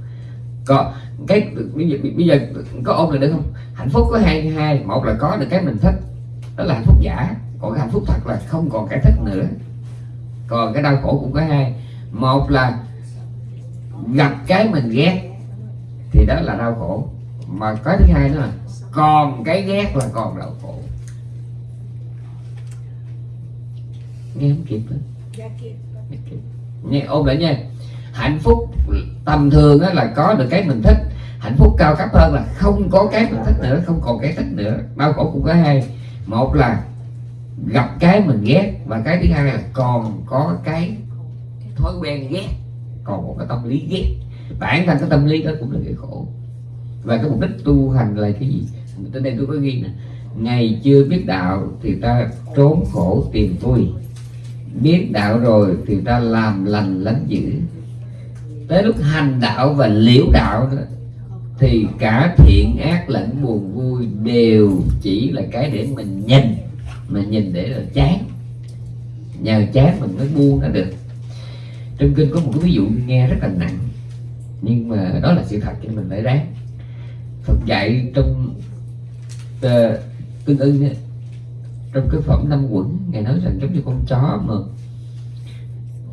có cái bây giờ bây giờ có ôm lại được không? Hạnh phúc có hai hai. Một là có được cái mình thích đó là hạnh phúc giả. Còn cái hạnh phúc thật là không còn cái thích nữa. Còn cái đau khổ cũng có hai. Một là gặp cái mình ghét thì đó là đau khổ. Mà cái thứ hai nữa là còn cái ghét là còn đau khổ. Nghe không kịp nữa dạ, nghe ôm lại nha hạnh phúc tầm thường là có được cái mình thích. Hạnh phúc cao cấp hơn là không có cái mình thích nữa, không còn cái thích nữa. Đau khổ cũng có hai. Một là gặp cái mình ghét và cái thứ hai là còn có cái thói quen ghét. Còn một cái tâm lý ghét. Bản thân cái tâm lý đó cũng là cái khổ. Và cái mục đích tu hành là cái gì? Tới đây tôi có ghi nè. Ngày chưa biết đạo thì ta trốn khổ tìm vui. Biết đạo rồi thì ta làm lành lánh dữ tới lúc hành đạo và liễu đạo đó thì cả thiện ác lẫn buồn vui đều chỉ là cái để mình nhìn mà nhìn để là chán. Nhờ chán mình mới buông nó được. Trong kinh có một cái ví dụ nghe rất là nặng nhưng mà đó là sự thật cho mình phải ráng. Phật dạy trong ờ, uh, tương ưng trong cái phẩm năm quẩn ngài nói rằng giống như con chó mà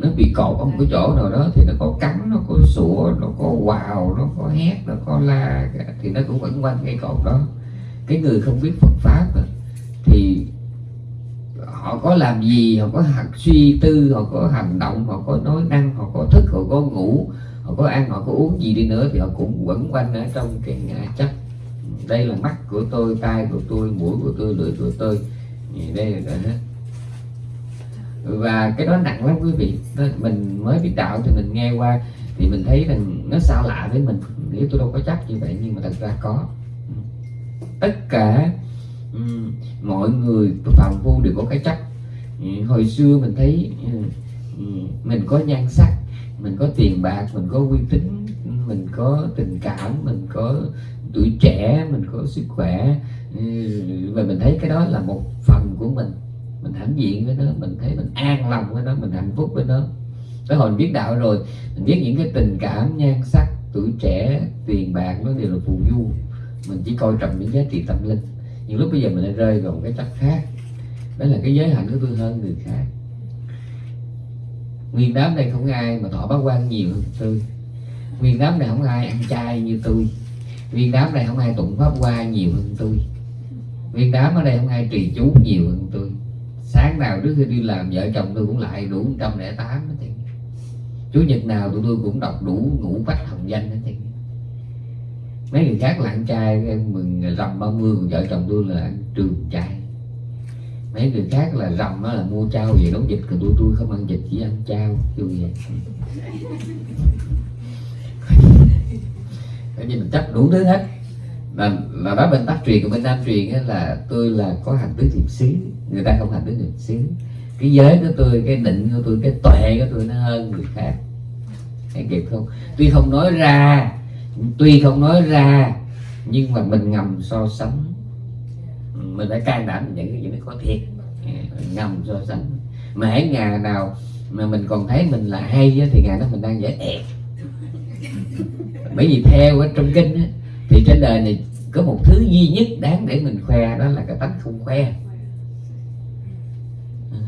nó bị cột ở một cái chỗ nào đó thì nó có cắn, nó có sủa, nó có quào, nó có hét, nó có la, thì nó cũng vẫn quanh cái cột đó. Cái người không biết Phật pháp thì họ có làm gì, họ có hạt suy tư, họ có hành động, họ có nói năng, họ có thức, họ có ngủ, họ có ăn, họ có uống gì đi nữa thì họ cũng quẩn quanh ở trong cái ngã chấp. Đây là mắt của tôi, tai của tôi, mũi của tôi, lưỡi của tôi. Đây là hết và cái đó nặng lắm quý vị. Mình mới biết đạo thì mình nghe qua thì mình thấy rằng nó xa lạ với mình. Nếu tôi đâu có chắc như vậy nhưng mà thật ra có. Tất cả um, mọi người phạm phu đều có cái chắc. Ừ, hồi xưa mình thấy ừ, ừ, mình có nhan sắc mình có tiền bạc mình có uy tín mình có tình cảm mình có tuổi trẻ mình có sức khỏe. Và mình thấy cái đó là một phần của mình mình hãnh diện với nó, mình thấy mình an lòng với nó, mình hạnh phúc với nó. Tới hồi mình biết đạo rồi, mình biết những cái tình cảm, nhan sắc, tuổi trẻ, tiền bạc, nó đều là phù du. Mình chỉ coi trọng những giá trị tâm linh. Nhưng lúc bây giờ mình lại rơi vào một cái chất khác. Đó là cái giới hạnh của tôi hơn người khác. Nguyên đám đây không ai mà thọ bác quan nhiều hơn tôi. Nguyên đám này không ai ăn chay như tôi. Nguyên đám này không ai tụng pháp hoa nhiều hơn tôi. Nguyên đám ở đây không ai trì chú nhiều hơn tôi sáng nào trước khi đi làm vợ chồng tôi cũng lại đủ trăm lẻ tám chủ nhật nào tụi tôi cũng đọc đủ ngũ bách hồng danh hết mấy người khác là ăn chay mừng rằm ba mươi vợ chồng tôi là ăn trường chay mấy người khác là rằm là mua trao về nấu dịch, còn tôi tôi không ăn dịch, chỉ ăn trao kiểu vậy coi như mình chấp đủ thứ hết là là đó bên bắc truyền của bên nam truyền ấy là tôi là có hành tứ thiệp xứ. Người ta không hành tứ thiệp xứ. Cái giới của tôi cái định của tôi cái tuệ của tôi nó hơn người khác. Hay kịp không? Tuy không nói ra tuy không nói ra nhưng mà mình ngầm so sánh. Mình phải can đảm những cái gì nó có thiệt. À, ngầm so sánh. Mà hãy ngày nào mà mình còn thấy mình là hay thì ngày đó mình đang dễ ẹt. Bởi vì theo ở trong kinh á, thì trên đời này có một thứ duy nhất đáng để mình khoe đó là cái tánh không khoe. Ừ.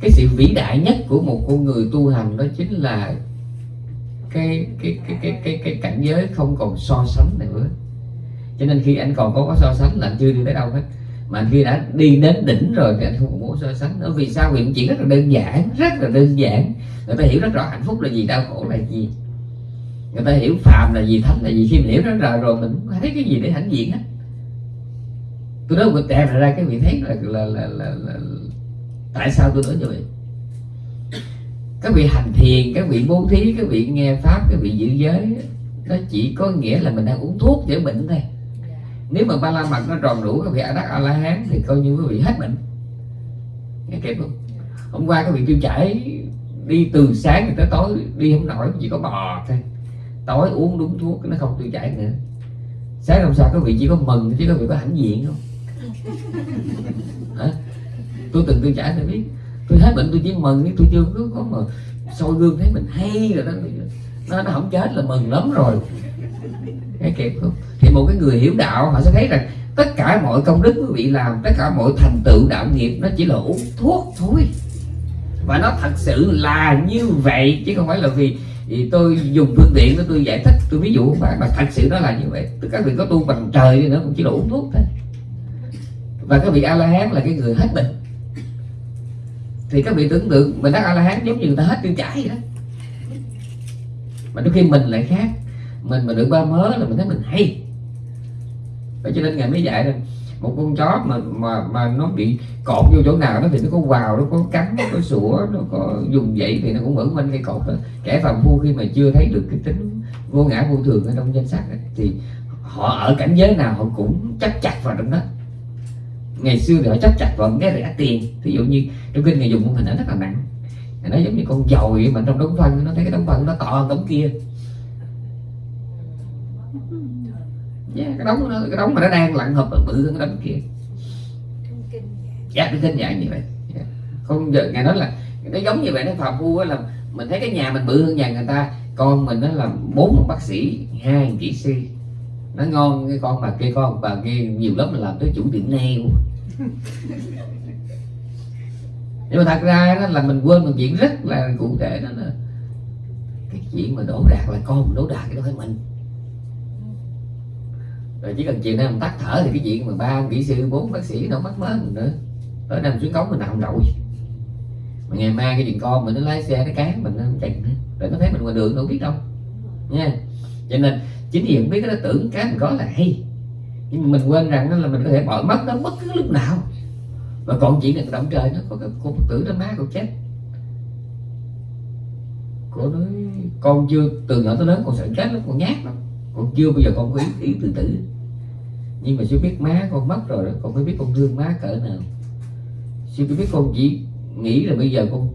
Cái sự vĩ đại nhất của một con người tu hành đó chính là cái cái cái cái cái, cái cảnh giới không còn so sánh nữa. Cho nên khi anh còn có có so sánh là anh chưa đi tới đâu hết. Mà khi đã đi đến đỉnh rồi thì anh không muốn so sánh nữa. Vì sao? Vì chuyện rất là đơn giản rất là đơn giản. Người ta hiểu rất rõ hạnh phúc là gì đau khổ là gì người ta hiểu phàm là gì thánh là gì khi mình hiểu rất rõ rồi mình không thấy cái gì để hãnh diện hết tôi nói mình tẹt ra cái vị thấy là là, là, là, là tại sao tôi nói như vậy? Các vị hành thiền các vị bố thí các vị nghe pháp các vị giữ giới nó chỉ có nghĩa là mình đang uống thuốc chữa bệnh thôi. Nếu mà ba la mật nó tròn đủ các vị a đắc a la hán thì coi như quý vị hết bệnh. Nghe kịp không? Hôm qua các vị tiêu chảy đi từ sáng tới tối đi không nổi chỉ có bò thôi tối uống đúng thuốc nó không tiêu chảy nữa. Sáng hôm sau các vị chỉ có mừng chứ các vị có hãnh diện không? Hả? Tôi từng tiêu chảy tôi biết. Tôi thấy bệnh tôi chỉ mừng tôi chưa có, có mà soi gương thấy mình hay rồi đó. Nó nó không chết là mừng lắm rồi. Cái kịp không? Thì một cái người hiểu đạo họ sẽ thấy rằng tất cả mọi công đức quý vị làm tất cả mọi thành tựu đạo nghiệp nó chỉ là uống thuốc thôi. Và nó thật sự là như vậy chứ không phải là vì thì tôi dùng phương tiện đó tôi giải thích tôi ví dụ các bạn, mà thật sự nó là như vậy. Các vị có tu bằng trời đi nữa cũng chỉ đủ uống thuốc thôi. Và các vị a la hán là cái người hết bệnh. Thì các vị tưởng tượng mình đắc a la hán giống như người ta hết tiêu chảy vậy đó. Mà đôi khi mình lại khác. Mình mà được ba mớ là mình thấy mình hay. Vậy cho nên ngài mới dạy rằng một con chó mà mà mà nó bị cột vô chỗ nào đó thì nó có vào nó có cắn, nó có sủa, nó có dùng vậy thì nó cũng vẫn quanh cây cột đó. Kẻ phàm phu khi mà chưa thấy được cái tính vô ngã vô thường ở trong danh sách thì họ ở cảnh giới nào họ cũng chắc chặt vào trong đó. Ngày xưa thì họ chấp chặt vào cái rẻ tiền. Ví dụ như trong kinh người dùng một hình ảnh rất là nặng. Nó giống như con dồi mà trong đống phân, nó thấy cái đống phân nó to hơn đống kia. Yeah, cái đống nó, cái đống mà nó đang lặn hợp bự hơn cái đống kia. Dạ cái kinh dạng như vậy. Yeah. không giờ ngài nói là nó giống như vậy nó phàm phu là mình thấy cái nhà mình bự hơn nhà người ta con mình nó là bốn bác sĩ hai kỹ sư. Nó ngon cái con bà kia con bà kia nhiều lắm là làm tới chủ tiệm nail. Nhưng mà thật ra đó là mình quên một chuyện rất là cụ thể đó là cái chuyện mà đổ đạt là con đổ đạt cái đó phải mình rồi chỉ cần chuyện nay mình tắt thở thì cái chuyện mà ba kỹ sư, bốn bác sĩ đâu mắc mớ mình nữa. Ở nằm xuống cống mình nằm rồi mà ngày mai cái chuyện con mình nó lái xe, nó cán mình, nó chừng rồi nó thấy mình ngoài đường đâu biết đâu. Nha. Cho nên chính vì không biết nó tưởng cái mình có là hay. Nhưng mà mình quên rằng là mình có thể bỏ mất nó bất cứ lúc nào. Và còn chuyện này động trời nó có cái cô tử nó má cô chết. Cô nói, con chưa, từ nhỏ tới lớn con sợ chết lắm, con nhát lắm con chưa bao giờ con có ý, ý tự tử nhưng mà chưa biết má con mất rồi đó con mới biết con thương má cỡ nào. Chưa biết con chỉ nghĩ là bây giờ con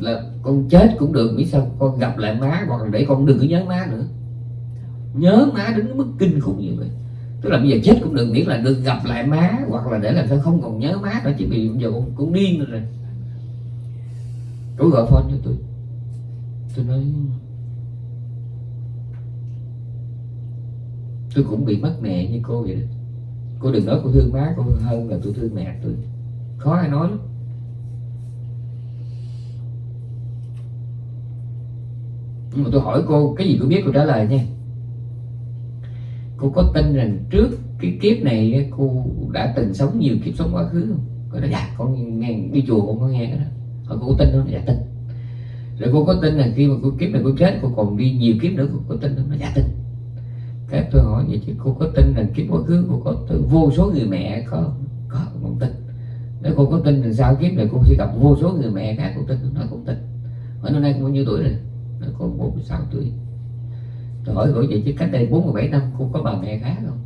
là con chết cũng được biết sao con gặp lại má hoặc là để con đừng có nhớ má nữa. Nhớ má đến mức kinh khủng như vậy. Tức là bây giờ chết cũng được miễn là đừng gặp lại má hoặc là để làm sao không còn nhớ má nữa chỉ vì bây giờ con cũng điên rồi. Tôi gọi phone cho tôi. Tôi nói tôi cũng bị mất mẹ như cô vậy đó. Cô đừng nói cô thương má, cô hơn là tôi thương mẹ tôi. Khó ai nói lắm. Nhưng mà tôi hỏi cô, cái gì cô biết cô trả lời nha. Cô có tin rằng trước cái kiếp này cô đã từng sống nhiều kiếp sống quá khứ không? Cô nói dạ con nghe đi chùa con có nghe cái đó. Hỏi cô có tin không? Dạ tin. Rồi cô có tin là khi mà cô kiếp này cô chết, cô còn đi nhiều kiếp nữa, cô có tin không? Dạ tin cái tôi hỏi vậy chứ, cô có tin rằng kiếp quá khứ cô có vô số người mẹ có có không tin? Nếu cô có tin rằng sao kiếp này cô sẽ gặp vô số người mẹ khác cô tin, nó cũng tin. Hỏi năm nay cô bao nhiêu tuổi rồi? Nó còn 46 tuổi. Tôi hỏi cô vậy chứ cách đây 47 năm cô có bà mẹ khác không?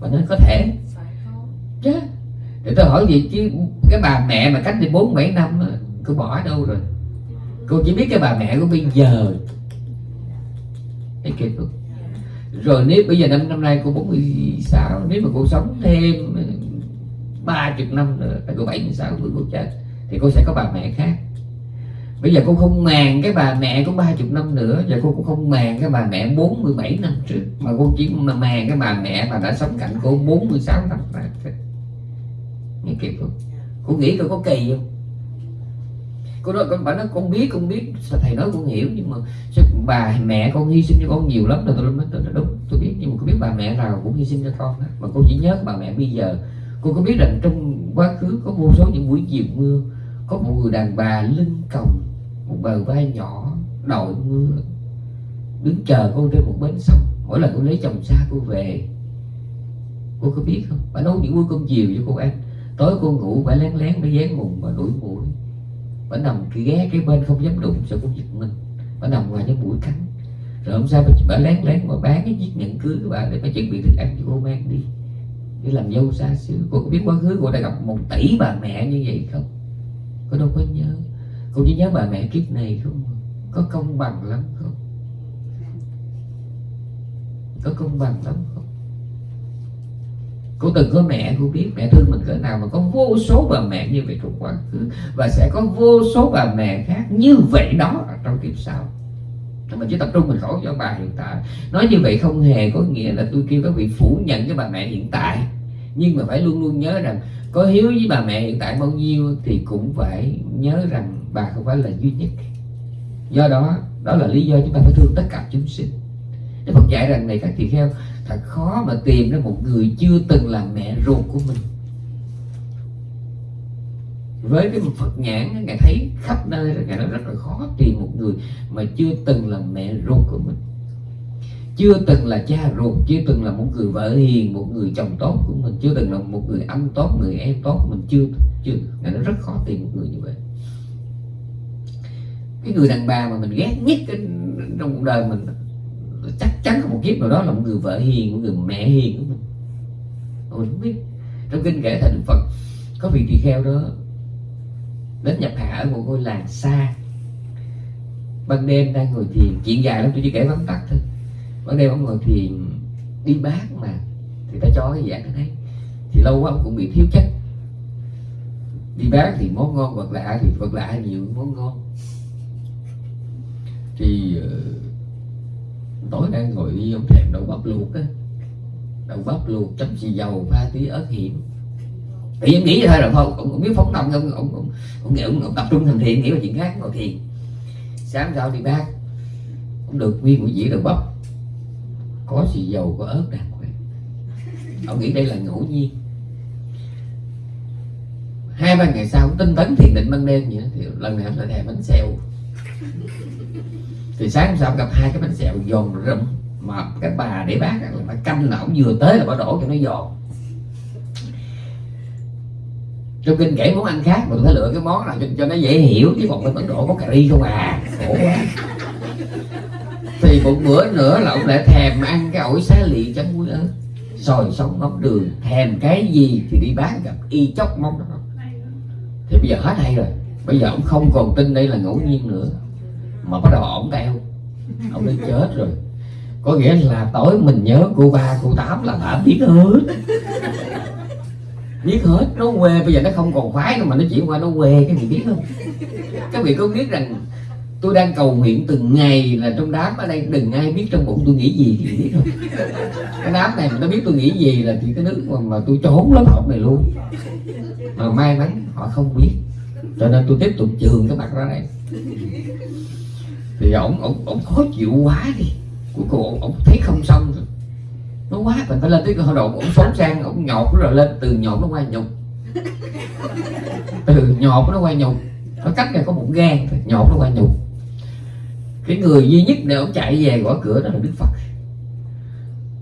Bà nói có thể. Chứ thì tôi hỏi gì chứ cái bà mẹ mà cách đây 47 năm cô bỏ đâu rồi? Cô chỉ biết cái bà mẹ của bây giờ thấy kiệt không rồi nếu bây giờ năm năm nay cô 46 nếu mà cô sống thêm ba chục năm nữa, tại cô 76 tuổi cô chết, thì cô sẽ có bà mẹ khác. Bây giờ cô không màng cái bà mẹ có ba chục năm nữa và cô cũng không màng cái bà mẹ 47 năm trước, mà cô chỉ màng cái bà mẹ mà đã sống cạnh cô 46 năm. Rồi nghe kịp không? Cô nghĩ tôi có kỳ không? Cô nói con bà nói, con biết con biết, sao thầy nói con hiểu, nhưng mà sao bà mẹ con hy sinh cho con nhiều lắm rồi? Tôi nói tôi đúng, tôi biết, nhưng mà có biết bà mẹ nào cũng hy sinh cho con đó. mà cô chỉ nhớ bà mẹ bây giờ. Cô có biết rằng trong quá khứ có vô số những buổi chiều mưa, có một người đàn bà lưng còng, một bờ vai nhỏ, đội mưa, đứng chờ cô trên một bến sông. Mỗi lần cô lấy chồng xa cô về cô có biết không? Bà nấu những bữa cơm chiều cho cô ăn. Tối cô ngủ, bà lén lén, bà dán mùng, bà đuổi mũi bà nằm ghé cái bên không dám đụng sợ cũng giật mình. Bản đồng ngoài những mũi cắn. Rồi hôm sau bà, lén lén mà bán cái chiếc nhẫn cưới của bà để bà chuẩn bị thức ăn cho cô mang đi. Để làm dâu xa xứ. Cô có biết quá khứ cô đã gặp một tỷ bà mẹ như vậy không? Cô đâu có nhớ. Cô chỉ nhớ bà mẹ kiếp này không à? có công bằng lắm không? Có công bằng lắm không? Cô từng có mẹ, cô biết mẹ thương mình cỡ nào mà có vô số bà mẹ như vậy trong quá khứ. Và sẽ có vô số bà mẹ khác như vậy đó ở trong kiếp sau. Mình chỉ tập trung mình khổ cho bà hiện tại. Nói như vậy không hề có nghĩa là tôi kêu các vị phủ nhận cái bà mẹ hiện tại. Nhưng mà phải luôn luôn nhớ rằng có hiếu với bà mẹ hiện tại bao nhiêu thì cũng phải nhớ rằng bà không phải là duy nhất. Do đó đó là lý do chúng ta phải thương tất cả chúng sinh. Đức Phật dạy rằng này các tỳ kheo thật khó mà tìm ra một người chưa từng là mẹ ruột của mình. Với cái Phật nhãn ngài thấy khắp nơi ngài nói rất là khó tìm một người mà chưa từng là mẹ ruột của mình. Chưa từng là cha ruột, chưa từng là một người vợ hiền, một người chồng tốt của mình, chưa từng là một người anh tốt, người em tốt mình, chưa chưa. Ngài nói rất khó tìm một người như vậy. Cái người đàn bà mà mình ghét nhất trong cuộc đời mình chắc chắn có một kiếp nào đó là một người vợ hiền một người mẹ hiền của mình mình không biết. Trong kinh kể thành phật có vị tỳ kheo đó đến nhập hạ ở một ngôi làng xa. Ban đêm đang ngồi thiền chuyện dài lắm tôi chỉ kể vắn tắt thôi. Ban đêm ông ngồi thiền đi bát mà. Thì ta cho cái dạng thấy thì lâu quá ông cũng bị thiếu chất. Đi bát thì món ngon vật lạ thì vật lạ nhiều món ngon. Thì uh, tối đang ngồi đi ông thèm đậu bắp luộc á. Đậu bắp luộc chấm xì dầu pha tí ớt hiểm. Thì em nghĩ thôi rồi thôi ông, ông biết phóng tâm không? Ông, ông, ông, nghĩ ông, ông tập trung thành thiện nghĩ vào chuyện khác ngồi thiền. Sáng sau đi bác ông được nguyên buổi dĩa đậu bắp. Có xì dầu có ớt đàng hoàng. Ông nghĩ đây là ngẫu nhiên. Hai ba ngày sau tinh tấn thiền định ban đêm vậy thì lần này ông lại thèm bánh xèo thì sáng hôm sau gặp hai cái bánh xèo giòn rụm mà cái bà để bác là bà canh là ổng vừa tới là bà đổ cho nó giòn. Trong kinh kể món ăn khác mà tôi phải lựa cái món nào cho, cho nó dễ hiểu chứ còn bên ấn độ có cà ri không à. Khổ quá. Thì một bữa nữa là ông lại thèm ăn cái ổi xá lị chấm muối ớt. Sòi sống mắm đường thèm cái gì thì đi bán gặp y chóc mong đó. Thì bây giờ hết hay rồi bây giờ ông không còn tin đây là ngẫu nhiên nữa mà bắt đầu ổng teo ông đã chết rồi. Có nghĩa là tối mình nhớ cô ba cô tám là đã biết hết. Biết hết nó quê. Bây giờ nó không còn khoái nữa mà nó chuyển qua nó quê cái gì biết không các vị có biết rằng tôi đang cầu nguyện từng ngày là trong đám ở đây đừng ai biết trong bụng tôi nghĩ gì thì biết không cái đám này mà nó biết tôi nghĩ gì là chỉ cái nước mà, mà tôi trốn lớp học này luôn. Mà may mắn họ không biết. Cho nên tôi tiếp tục trường cái mặt ra đây thì ổng ổng ổng khó chịu quá đi. Cuối cùng ổng, ổng thấy không xong rồi. Nó quá mình phải lên tới cái hội độ ổng sống sang ổng nhột rồi lên từ nhột nó qua nhục. Từ nhột nó qua nhục. Nó cách này có một gan nhột nó qua nhục. Cái người duy nhất để ông chạy về gõ cửa đó là đức phật.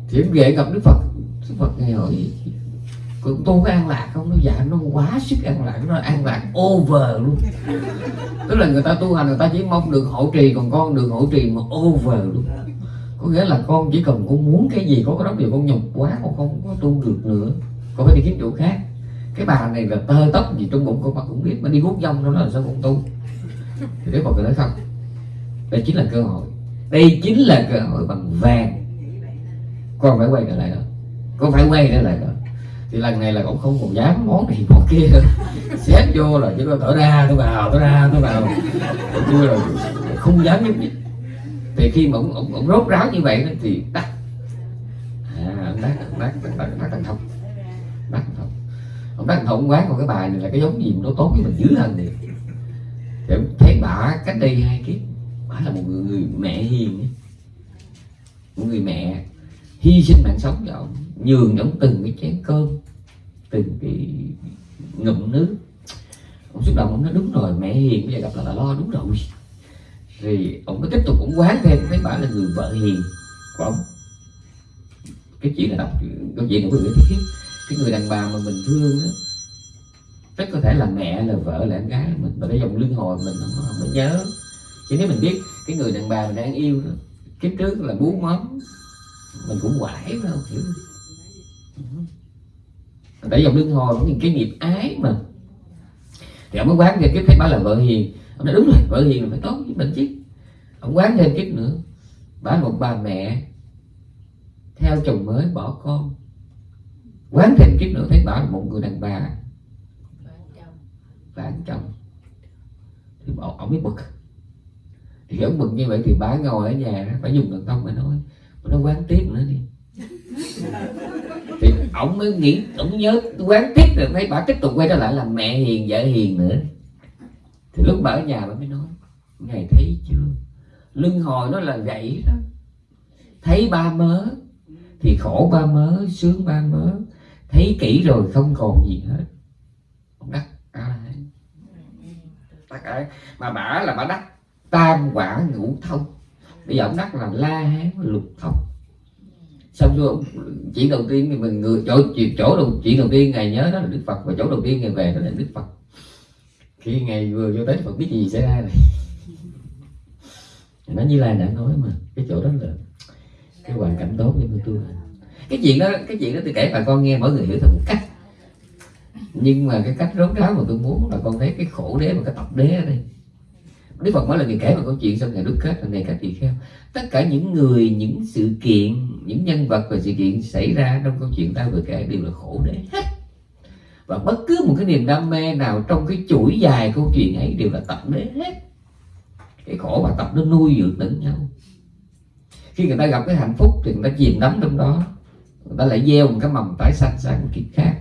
Thì ông về gặp đức phật. Đức phật nghe hỏi cũng tu có an lạc không? Nó dạ nó quá sức an lạc. Nó an lạc over luôn. Tức là người ta tu hành, người ta chỉ mong được hộ trì, còn con được hộ trì mà over luôn. Có nghĩa là con chỉ cần con muốn cái gì, có cái đó điều con nhục quá, con không có tu được nữa. Con phải đi kiếm chỗ khác. Cái bà này là tơ tóc gì trong bụng con mà cũng biết, mà đi hút dông đó là sao con tu? Thì nếu mà người nói không? Đây chính là cơ hội. Đây chính là cơ hội bằng vàng. Con phải quay trở lại đó. Con phải quay trở lại đó thì lần này là cũng không còn dám món này món kia nữa. Xếp vô là chỉ có tỏ ra tôi vào tỏ ra tôi vào. Tôi rồi không dám nhúc nhích thì khi mà ông, ông, ông rốt ráo như vậy thì tắt à đắt đắt đắt thành thông. Đắt thành thông. Ông đắt thành thông quán còn cái bài này là cái giống gì mà nó tốt với mình dữ hơn thì thì ông thấy bà cách đây hai kiếp bà là một người, người mẹ hiền một người mẹ hy sinh mạng sống cho ông nhường ông từng cái chén cơm từng cái ngụm nước. Ông xúc động ông nói đúng rồi mẹ hiền bây giờ gặp là, là lo đúng rồi. Thì ông mới tiếp tục cũng quán thêm thấy bà là người vợ hiền của ông. Cái chuyện là đọc câu chuyện của người thiết cái người đàn bà mà mình thương đó rất có thể là mẹ là vợ là em gái mình mà cái dòng lưng hồi mình không, không có nhớ. Chứ nếu mình biết cái người đàn bà mình đang yêu đó kiếp trước là bú mắm mình cũng quải phải không? Hiểu để dòng lưng hồi những cái nghiệp ái mà. Thì ông mới quán thêm kiếp thấy bà là vợ hiền. Ông nói, đúng rồi, vợ hiền là phải tốt với mình chứ. Ông quán thêm kiếp nữa bà một bà mẹ theo chồng mới bỏ con. Quán thêm kiếp nữa, thấy bà là một người đàn bà. Bạn chồng. Thì bảo ông mới bực. Thì ông bực như vậy thì bà ngồi ở nhà phải dùng đàn tông mà nói mà nó quán tiếp nữa đi. ổng ông mới nghĩ, ông nhớ quán tiếp rồi thấy bà tiếp tục quay trở lại là mẹ hiền, vợ hiền nữa. Thì lúc bà ở nhà bà mới nói ngày thấy chưa? Lưng hồi nó là gãy đó. Thấy ba mớ, thì khổ ba mớ, sướng ba mớ. Thấy kỹ rồi không còn gì hết. Đắc a đắc mà bả là bả đắc tam quả ngũ thông. Bây giờ ông đắc là la hán lục thông xong rồi, chỉ đầu tiên thì mình người chỗ chỗ đầu, chỉ đầu tiên ngày nhớ đó là đức phật, và chỗ đầu tiên ngày về đó là đức phật. Khi ngày vừa vô tới, phật biết gì xảy ra này nó như là đã nói mà, cái chỗ đó là cái hoàn cảnh tốt để mà cái chuyện đó, cái chuyện đó tôi kể bà con nghe, mỗi người hiểu theo một cách. Nhưng mà cái cách rốt ráo mà tôi muốn là con thấy cái khổ đế và cái tập đế ở đây. Đức Phật nói là người kể một câu chuyện xong ngày đúc kết là ngày cả tỳ kheo. Tất cả những người, những sự kiện, những nhân vật và sự kiện xảy ra trong câu chuyện ta vừa kể đều là khổ đế hết. Và bất cứ một cái niềm đam mê nào trong cái chuỗi dài câu chuyện ấy đều là tập đế hết. Cái khổ và tập nó nuôi dưỡng lẫn nhau. Khi người ta gặp cái hạnh phúc thì người ta chìm đắm trong đó. Người ta lại gieo một cái mầm tái sanh sang một kiếp khác.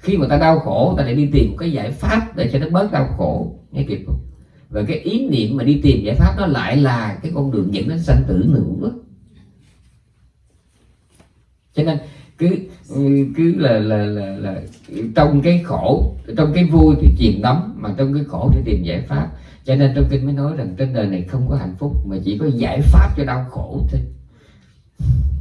Khi mà ta đau khổ, ta lại đi tìm một cái giải pháp để cho nó bớt đau khổ. Nghe kịp không? Và cái ý niệm mà đi tìm giải pháp nó lại là cái con đường dẫn đến sanh tử nữa cho nên cứ cứ là là là là trong cái khổ, trong cái vui thì chìm đắm, mà trong cái khổ thì tìm giải pháp. Cho nên trong kinh mới nói rằng trên đời này không có hạnh phúc, mà chỉ có giải pháp cho đau khổ thôi.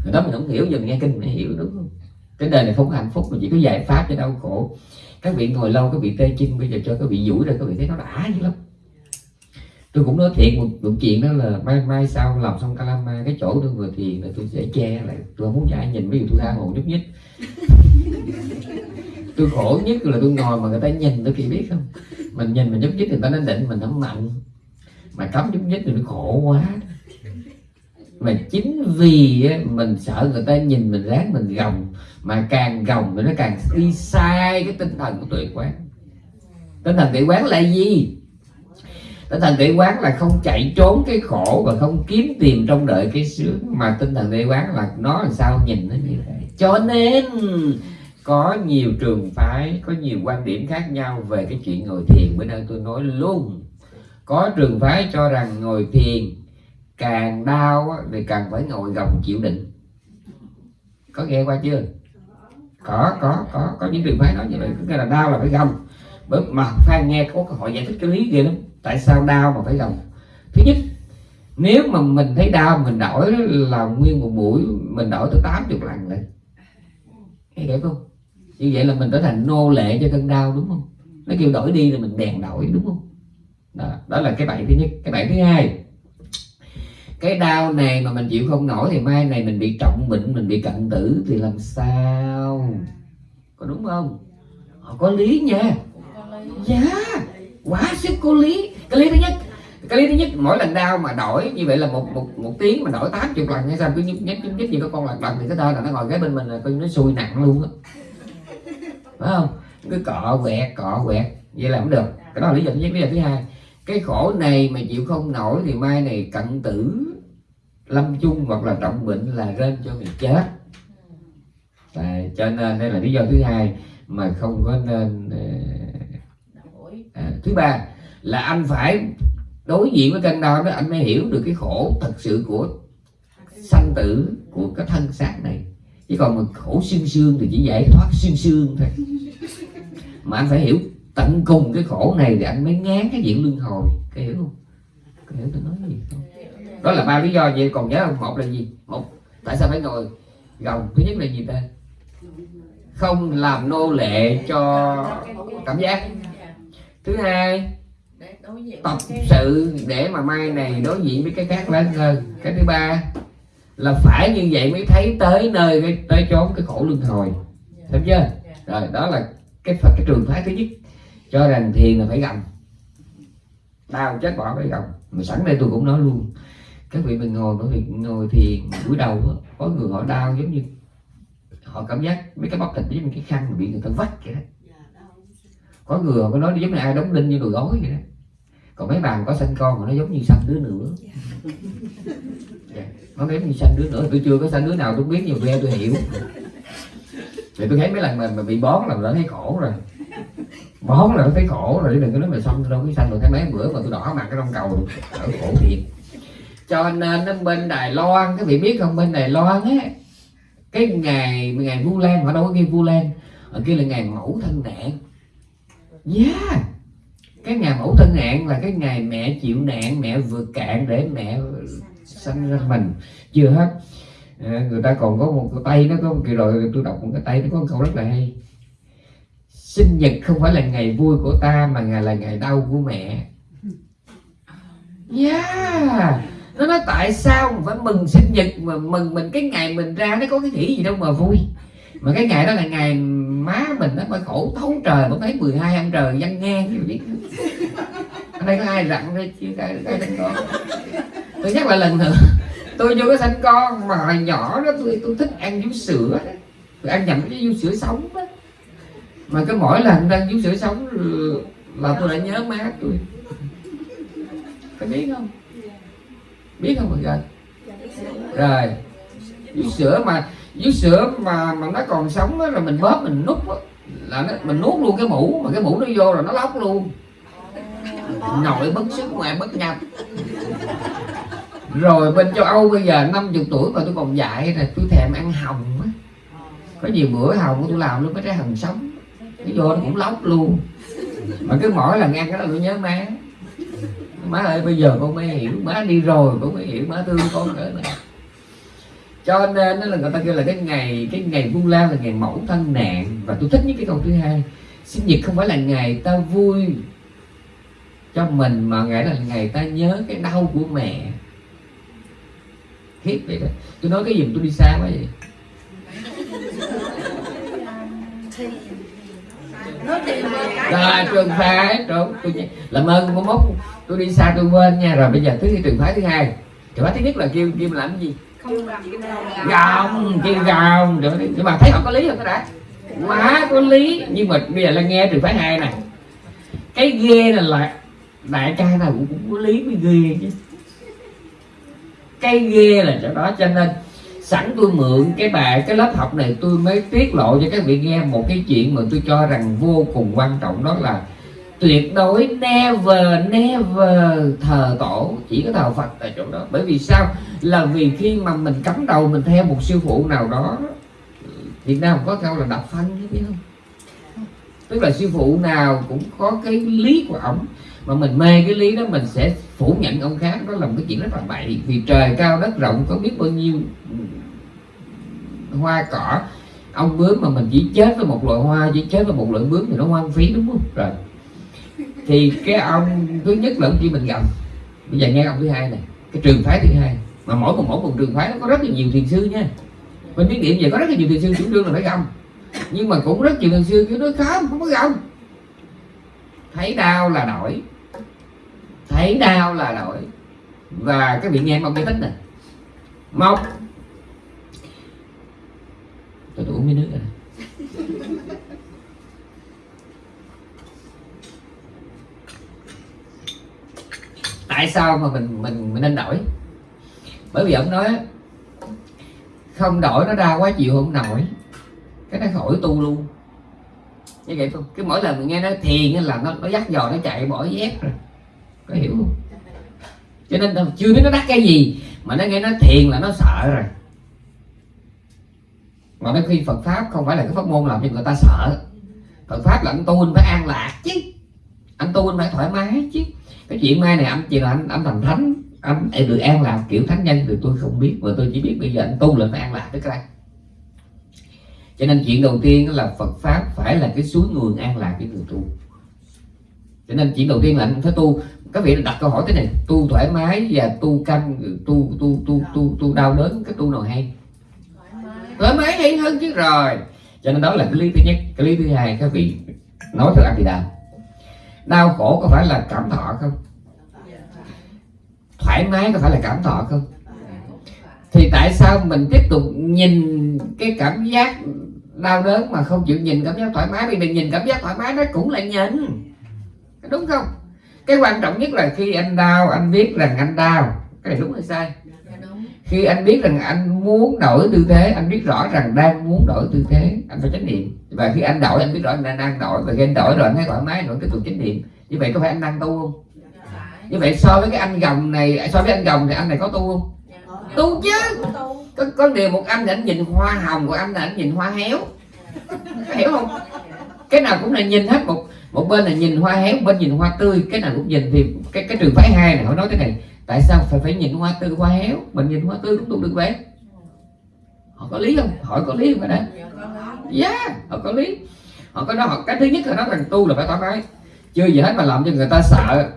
Rồi đó mình không hiểu, giờ nghe kinh mới hiểu, đúng không? Cái đời này không có hạnh phúc, mà chỉ có giải pháp cho đau khổ. Các vị ngồi lâu, các vị tê chân, bây giờ cho các vị duỗi ra, các vị thấy nó đã dữ lắm tôi cũng nói thiện một, một chuyện đó là mai mai sau làm xong kalama cái chỗ tôi vừa thiền là tôi sẽ che lại. Tôi không muốn cho ai nhìn ví dụ tôi tha hồ nhúc nhích tôi khổ nhất là tôi ngồi mà người ta nhìn tôi kỳ biết không? Mình nhìn mình nhúc nhích người ta nó định mình không mạnh. Mà cấm nhúc nhích thì nó khổ quá. Mà chính vì mình sợ người ta nhìn mình ráng mình gồng mà càng gồng thì nó càng đi sai cái tinh thần của tuệ quán. Tinh thần tuệ quán là gì tinh thần tuệ quán là không chạy trốn cái khổ và không kiếm tìm trong đợi cái sướng. Mà tinh thần tuệ quán là nó làm sao nhìn nó như vậy? Cho nên, có nhiều trường phái, có nhiều quan điểm khác nhau về cái chuyện ngồi thiền. Bữa nay tôi nói luôn, có trường phái cho rằng ngồi thiền càng đau thì càng phải ngồi gồng chịu định có nghe qua chưa? Có có có có những trường phái nói như vậy. Cứ là đau là phải gồng. Bởi mà phan nghe có họ giải thích cái lý ghê lắm tại sao đau mà phải gồng thứ nhất nếu mà mình thấy đau mình đổi là nguyên một buổi mình đổi tới 80 lần đấy nghe hiểu không? Như vậy là mình trở thành nô lệ cho cơn đau đúng không? Nó kêu đổi đi là mình đèn đổi đúng không? Đó, đó là cái bạn thứ nhất. Cái bạn thứ hai cái đau này mà mình chịu không nổi thì mai này mình bị trọng bệnh mình bị cận tử thì làm sao? Có đúng không? Họ có lý nha. Dạ quá sức có lý. Cái lý thứ nhất cái lý thứ nhất mỗi lần đau mà đổi như vậy là một một một tiếng mà đổi tám chục lần hay sao cứ nhúc nhích nhúc nhích như có con lật lần thì cái thơ là nó ngồi ghế bên mình là coi nó xui nặng luôn á. Phải không? Cứ cọ quẹt cọ quẹt vậy là không được. Cái đó là lý do thứ nhất. Lý do thứ hai cái khổ này mà chịu không nổi thì mai này cận tử lâm chung hoặc là trọng bệnh là rên cho mình chết. À, cho nên đây là lý do thứ hai mà không có nên ờ, à, thứ ba là anh phải đối diện với cơn đau đó anh mới hiểu được cái khổ thật sự của sanh tử của cái thân xác này. Chứ còn mà khổ xương xương thì chỉ giải thoát xương xương thôi. Mà anh phải hiểu tận cùng cái khổ này thì anh mới ngán cái diện luân hồi. Cái hiểu không? Cái hiểu tôi nói gì không? Đó là ba lý do vậy. Còn nhớ không? Một là gì? Một tại sao phải ngồi gồng? Thứ nhất là gì ta? Không làm nô lệ cho cảm giác thứ hai tập sự để mà mai này đối diện với cái khác lớn hơn cái thứ ba là phải như vậy mới thấy tới nơi cái tới chốn cái khổ luân hồi. Thấy chưa? Rồi đó là cái phật cái trường phái thứ nhất. Cho rằng thiền là phải gầm đau chết bỏ phải gầm mà sẵn đây tôi cũng nói luôn các vị mình ngồi bởi vì ngồi thiền buổi đầu đó, có người họ đau giống như họ cảm giác mấy cái bắp thịt như cái khăn mà bị người ta vắt vậy đó có người có nói giống như ai đóng đinh như đùi gối vậy đó. Còn mấy bàn có sanh con mà nó giống như sanh đứa nữa. Yeah. nó giống như sanh đứa nữa. Tôi chưa có sanh đứa nào tôi biết nhiều nghe tôi hiểu. Thì tôi thấy mấy lần mà, mà bị bón là đã thấy khổ rồi. Bón là nó thấy khổ rồi. Đừng có nói mà xong tôi đâu có sanh. Rồi thấy mấy bữa mà tôi đỏ mặt cái trong cầu ở khổ thiệt. Cho nên nó bên Đài Loan. Các vị biết không? Bên Đài Loan á cái ngày ngày Vu Lan họ đâu có ghi Vu Lan. Ở kia là ngày mẫu thân nạn yeah. Cái ngày mẫu thân nạn là cái ngày mẹ chịu nạn mẹ vượt cạn để mẹ sanh ra mình. Chưa hết. À, người ta còn có một cái tay nó có một kỳ rồi tôi đọc một cái tay nó có một câu rất là hay. Sinh nhật không phải là ngày vui của ta mà ngày là ngày đau của mẹ. Yeah. Nó nói tại sao phải mừng sinh nhật mà mừng mình cái ngày mình ra nó có cái nghĩ gì đâu mà vui mà cái ngày đó là ngày má mình nó phải khổ thấu trời mới thấy 12 ăn trời văn nghe chứ biết. Ở đây có ai rặn đây chưa cái cái sanh con? Tôi nhắc lại lần nữa tôi chưa có sanh con mà hồi nhỏ đó tôi tôi thích ăn vú sữa tôi ăn nhầm cái vú sữa sống đó. Mà cái mỗi lần ăn vú sữa sống là tôi đã nhớ má tôi. Có biết không? Biết không mọi người rồi vú sữa mà vú sữa mà mà nó còn sống đó, là mình bóp mình nút đó, là nó, mình nuốt luôn cái mũ mà cái mũ nó vô rồi nó lóc luôn. Nội bất sức ngoài bất nhập rồi bên châu Âu bây giờ 50 tuổi mà tôi còn dạy là tôi thèm ăn hồng á. Có nhiều bữa hồng tôi làm luôn cái trái hồng sống. Cái vô nó cũng lóc luôn. Mà cứ mỗi lần ăn cái đó tôi nhớ má. Má ơi bây giờ con mới hiểu má đi rồi con mới hiểu má thương con cỡ này cho nên là người ta kêu là cái ngày cái ngày vu lan là ngày mẫu thân nạn. Và tôi thích những cái câu thứ hai, sinh nhật không phải là ngày ta vui cho mình, mà ngày là ngày ta nhớ cái đau của mẹ. Thiết vậy đó. Tôi nói cái gì tôi đi xa quá vậy. Rồi, trường phái, trốn, tôi làm ơn có mốt, tôi đi xa, tôi quên nha. Rồi bây giờ thứ trường phái thứ hai. Trường phái thứ nhất là kêu kêu làm cái gì? Gồng kêu gồng nhưng mà thấy họ có lý không cái đã quá có lý. Nhưng mà bây giờ là nghe trường phái hai này. Cái ghê là lại đại ca nào cũng, cũng có lý mới ghê chứ. Cái ghê là chỗ đó cho nên sẵn tôi mượn cái bài cái lớp học này tôi mới tiết lộ cho các vị nghe một cái chuyện mà tôi cho rằng vô cùng quan trọng. Đó là tuyệt đối never never thờ tổ. Chỉ có thờ Phật tại chỗ đó. Bởi vì sao? Là vì khi mà mình cắm đầu mình theo một sư phụ nào đó, Việt Nam có câu là đập phanh, biết không? Tức là sư phụ nào cũng có cái lý của ổng. Mà mình mê cái lý đó, mình sẽ phủ nhận ông khác. Đó là một cái chuyện rất là bậy. Vì trời cao đất rộng, có biết bao nhiêu hoa cỏ. Ông bướm mà mình chỉ chết với một loại hoa, chỉ chết với một loại bướm thì nó hoang phí, đúng không? Rồi thì cái ông thứ nhất là ông chỉ bình gầm bây giờ nghe ông thứ hai này, cái trường phái thứ hai. Mà mỗi một mỗi một trường phái nó có rất là nhiều thiền sư nha. Bên biết điểm về có rất là nhiều thiền sư, chủ trương là phải gầm nhưng mà cũng rất nhiều thiền sư cứ nói, không không có gầm thấy đau là đổi. Thấy đau là đổi. Và cái vị nghe ông giải thích này một tôi uống miếng nước rồi tại sao mà mình mình mình nên đổi? Bởi vì ông nói không đổi nó đau quá chịu không nổi. Cái nó khỏi tu luôn. Như vậy không cái mỗi lần mình nghe nó thiền là nó nó dắt dò nó chạy, bỏ dép rồi. Có hiểu không? Cho nên chưa biết nó đắt cái gì, mà nó nghe nó thiền là nó sợ rồi. Mà nó khi Phật pháp không phải là cái pháp môn làm cho người ta sợ. Phật pháp là anh tu anh phải an lạc chứ. Anh tu anh phải thoải mái chứ cái chuyện mai này anh chỉ là anh anh thành thánh. Anh được an lạc kiểu thánh nhân thì tôi không biết. Mà tôi chỉ biết bây giờ anh tu là phải an lạc tới cái cho nên chuyện đầu tiên là Phật pháp phải là cái suối nguồn an lạc với người tu. Cho nên chuyện đầu tiên là anh phải tu. Các vị đặt câu hỏi thế này, tu thoải mái và tu canh, tu tu tu tu tu đau đớn, cái tu nào hay? Thoải mái hay hơn chứ, rồi. Cho nên đó là cái lý thứ nhất. Cái lý thứ hai, các vị nói theo anh thì đau đau khổ có phải là cảm thọ không? Thoải mái có phải là cảm thọ không? Thì tại sao mình tiếp tục nhìn cái cảm giác đau đớn mà không chịu nhìn cảm giác thoải mái? Vì mình nhìn cảm giác thoải mái nó cũng là nhìn. Đúng không? Cái quan trọng nhất là khi anh đau, anh biết rằng anh đau. Cái này đúng hay sai? Khi anh biết rằng anh muốn đổi tư thế anh biết rõ rằng đang muốn đổi tư thế anh phải chánh niệm. Và khi anh đổi anh biết rõ anh đang đổi. Và khi anh đổi rồi anh thấy thoải mái rồi tiếp tục chánh niệm. Như vậy có phải anh đang tu không? Như vậy so với cái anh gồng này so với anh gồng thì anh này có tu không? Tu chứ. có, có điều một anh thì anh nhìn hoa hồng của anh là anh nhìn hoa héo. Có hiểu không? Cái nào cũng là nhìn hết một một bên là nhìn hoa héo một bên nhìn hoa tươi. Cái nào cũng nhìn thì cái cái trường phái hai này họ nói thế này tại sao phải phải nhìn hoa tươi hoa héo? Mình nhìn hoa tươi cũng tu được vậy. Họ có lý không? Hỏi có lý không phải đấy? Dạ yeah, họ có lý. Họ có nói họ cái thứ nhất là nói rằng tu là phải tỏ cái chưa gì hết mà làm cho người ta sợ.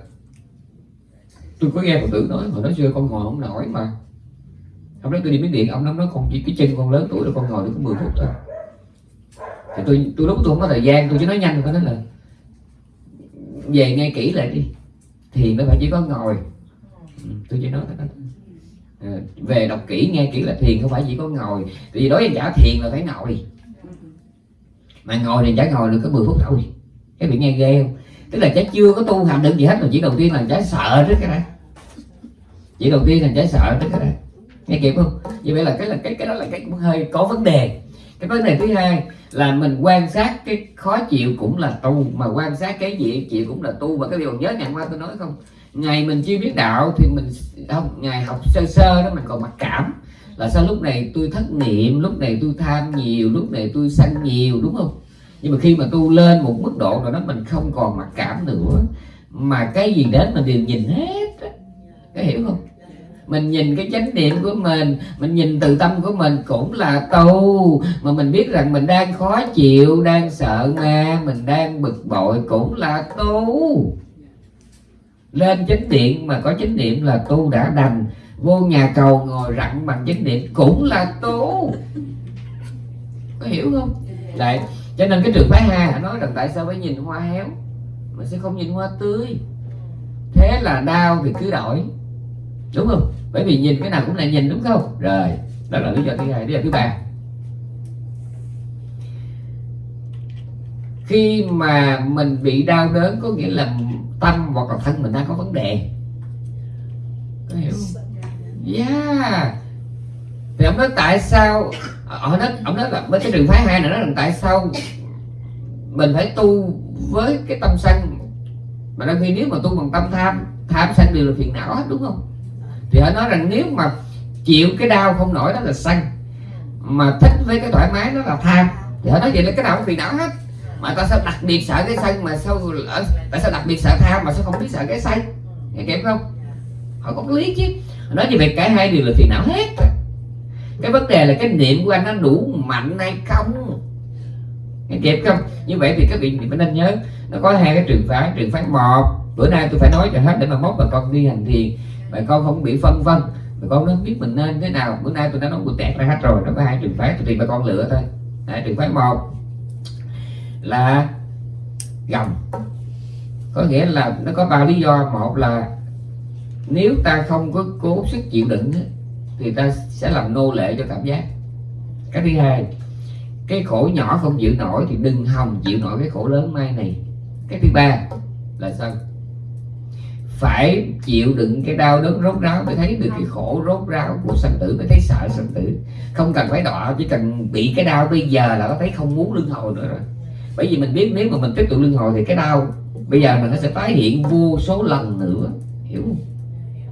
Tôi có nghe phật tử nói hồi nói xưa con ngồi không nổi mà. Ông nói tôi đi miếng điện ông nói con chỉ cái chân con lớn tuổi rồi con ngồi được có 10 phút thôi. Thì tôi tôi lúc tôi không có thời gian tôi chỉ nói nhanh thôi nói là về nghe kỹ lại đi. Thì nó phải chỉ có ngồi. Ừ, tôi chỉ nói thôi. Ờ, về đọc kỹ, nghe kỹ là thiền, không phải chỉ có ngồi. Vì đối với giả thiền là phải ngồi. Mà ngồi thì chả ngồi được có 10 phút thôi. Cái bị nghe ghê không? Tức là chả chưa có tu hành được gì hết mà chỉ đầu tiên là chả sợ trước cái đó. Chỉ đầu tiên là chả sợ trước cái đó. Nghe kịp không? Như vậy là cái là cái cái đó là cái cũng hơi có vấn đề. Cái vấn đề thứ hai là mình quan sát cái khó chịu cũng là tu, mà quan sát cái gì, chịu cũng là tu. Và cái điều nhớ ngày qua tôi nói không? Ngày mình chưa biết đạo thì mình không, ngày học sơ sơ đó mình còn mặc cảm. Là sao lúc này tôi thất niệm, lúc này tôi tham nhiều, lúc này tôi sân nhiều, đúng không? Nhưng mà khi mà tu lên một mức độ rồi đó mình không còn mặc cảm nữa, mà cái gì đến mình đều nhìn hết có hiểu không? Mình nhìn cái chánh niệm của mình mình nhìn từ tâm của mình cũng là tu. Mà mình biết rằng mình đang khó chịu, đang sợ ma, mình đang bực bội cũng là tu lên chánh điện mà có chánh niệm là tu đã đành. Vô nhà cầu ngồi rặn bằng chánh niệm cũng là tu. Có hiểu không? Đấy, cho nên cái trường phái hai họ nói rằng tại sao phải nhìn hoa héo mà sẽ không nhìn hoa tươi? Thế là đau thì cứ đổi. Đúng không? Bởi vì nhìn cái nào cũng là nhìn, đúng không? Rồi, đó là lý do thứ hai. Lý do thứ ba. Khi mà mình bị đau đớn có nghĩa là tâm hoặc là thân mình đang có vấn đề. Có hiểu không? Yeah. Thì ông nói tại sao, ông nói ông nói là với cái trường phái hai này nói là tại sao mình phải tu với cái tâm sân mà đôi khi nếu mà tu bằng tâm tham tham sân đều là phiền não hết, đúng không? Thì họ nói rằng nếu mà chịu cái đau không nổi đó là sân mà thích với cái thoải mái đó là tham. Thì họ nói vậy là cái nào cũng phiền não hết mà ta sao đặc biệt sợ cái xanh mà sao tại sao đặc biệt sợ tham mà sao không biết sợ cái xanh? Nghe kịp không? Họ có lý chứ. Nói như vậy cả hai đều là phiền não hết. Cái vấn đề là cái niệm của anh nó đủ mạnh hay không? Nghe kịp không? Như vậy thì các vị mình nên nhớ nó có hai cái trường phái trường phái một. Bữa nay tôi phải nói cho hết để mà mốt bà con đi hành thiền. Bà con không bị phân vân. Bà con nó biết mình nên thế nào. Bữa nay tôi đã nói của tẹt ra hết rồi. Nó có hai trường phái thì bà con lựa thôi. Đấy, trường phái một là gồng có nghĩa là nó có ba lý do. Một là nếu ta không có cố sức chịu đựng thì ta sẽ làm nô lệ cho cảm giác. Cái thứ hai, cái khổ nhỏ không chịu nổi thì đừng hòng chịu nổi cái khổ lớn mai này. Cái thứ ba là sao? Phải chịu đựng cái đau đớn rốt ráo mới thấy được cái khổ rốt ráo của sanh tử mới thấy sợ sanh tử. Không cần phải đọa, chỉ cần bị cái đau bây giờ là có thấy không muốn luân hồi nữa rồi bởi vì mình biết nếu mà mình tiếp tục luân hồi thì cái đau bây giờ mình nó sẽ tái hiện vô số lần nữa hiểu không?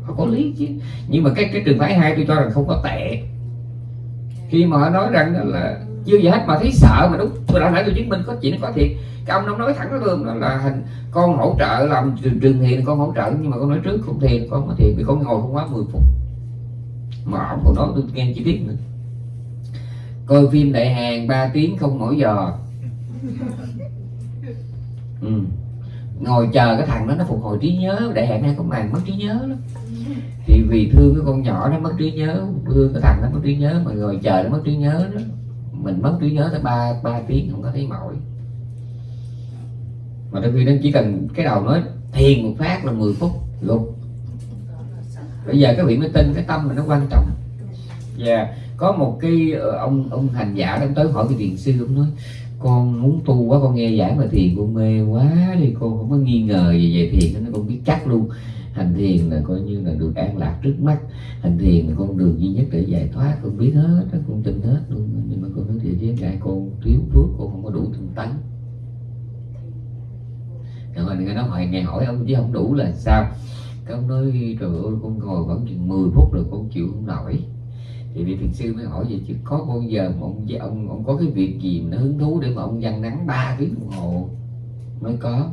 Không có lý chứ. Nhưng mà cái cái trường phái hai tôi cho rằng không có tệ. Khi mà họ nói rằng đó là chưa gì hết mà thấy sợ mà đúng tôi đã nãy tôi chứng minh có chuyện có thiệt. Cái ông nó nói thẳng với tôi đó là hình con hỗ trợ làm trường, trường thiền con hỗ trợ nhưng mà con nói trước không thiền con có thiền vì con ngồi không quá 10 phút. Mà ông còn nói tôi nghe chi tiết nữa. Coi phim đại hàng 3 tiếng không mỗi giờ ừ. ngồi chờ cái thằng đó nó phục hồi trí nhớ, đại hạn nay có màn mất trí nhớ lắm thì vì thương cái con nhỏ nó mất trí nhớ, thương cái thằng nó mất trí nhớ, mà ngồi chờ nó mất trí nhớ đó, mình mất trí nhớ tới ba ba tiếng không có thấy mỏi mà đôi khi nó chỉ cần cái đầu nói thiền một phát là 10 phút luôn bây giờ các vị mới tin cái tâm mình nó quan trọng và yeah. có một cái ờ, ông ông hành giả đang tới hỏi cái thiền sư, ông nói con muốn tu quá, con nghe giảng mà thiền, con mê quá đi, con không có nghi ngờ gì về thiền nó con biết chắc luôn. Hành thiền là coi như là được an lạc trước mắt. Hành thiền là con đường duy nhất để giải thoát, con biết hết, con tin hết luôn. Nhưng mà con nói thiệt với ngài con thiếu phước con không có đủ tinh tấn. Rồi người nói hỏi ngày hỏi ông chứ không đủ là sao? Cái ông nói, trời ơi, con ngồi vẫn chừng 10 phút rồi con chịu không nổi thì vị thiền sư mới hỏi vậy chứ có bao giờ mà ông ông ông có cái việc gì mà nó hứng thú để mà ông dằn nắng ba tiếng đồng hồ? Mới có.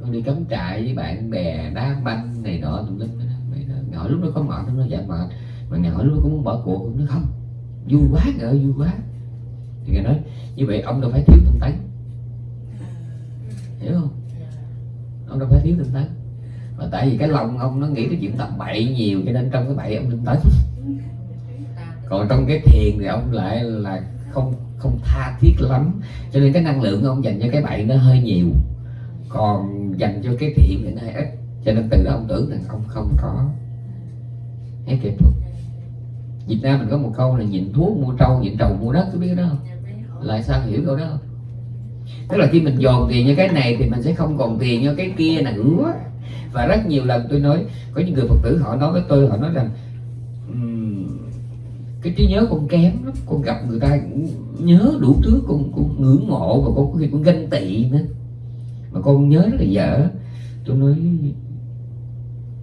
Con đi cắm trại với bạn bè đá banh này nọ tùm lum nhỏ lúc đó có mệt nó dạ mệt. Mà nhỏ lúc đó cũng muốn bỏ cuộc nó không vui quá ngờ vui quá. Thì người nói như vậy ông đâu phải thiếu tinh tấn. Hiểu không? Ông đâu phải thiếu tinh tấn mà tại vì cái lòng ông nó nghĩ cái chuyện tầm bậy nhiều, cho nên trong cái bậy ông tinh tới. Còn trong cái thiền thì ông lại là không không tha thiết lắm. Cho nên cái năng lượng ông dành cho cái bậy nó hơi nhiều. Còn dành cho cái thiện thì nó hơi ít. Cho nên từ đó ông tưởng rằng ông không có. Hết kịp thuốc Việt Nam mình có một câu là nhịn thuốc mua trâu, nhịn trầu mua đất có biết đó không? Lại sao hiểu câu đó không? Tức là khi mình dồn tiền cho cái này thì mình sẽ không còn tiền cho cái kia nữa và rất nhiều lần tôi nói có những người phật tử họ nói với tôi họ nói rằng um, cái trí nhớ con kém lắm con gặp người ta nhớ đủ thứ con, con ngưỡng mộ và con có khi con ganh tị nữa. Mà con nhớ rất là dở. Tôi nói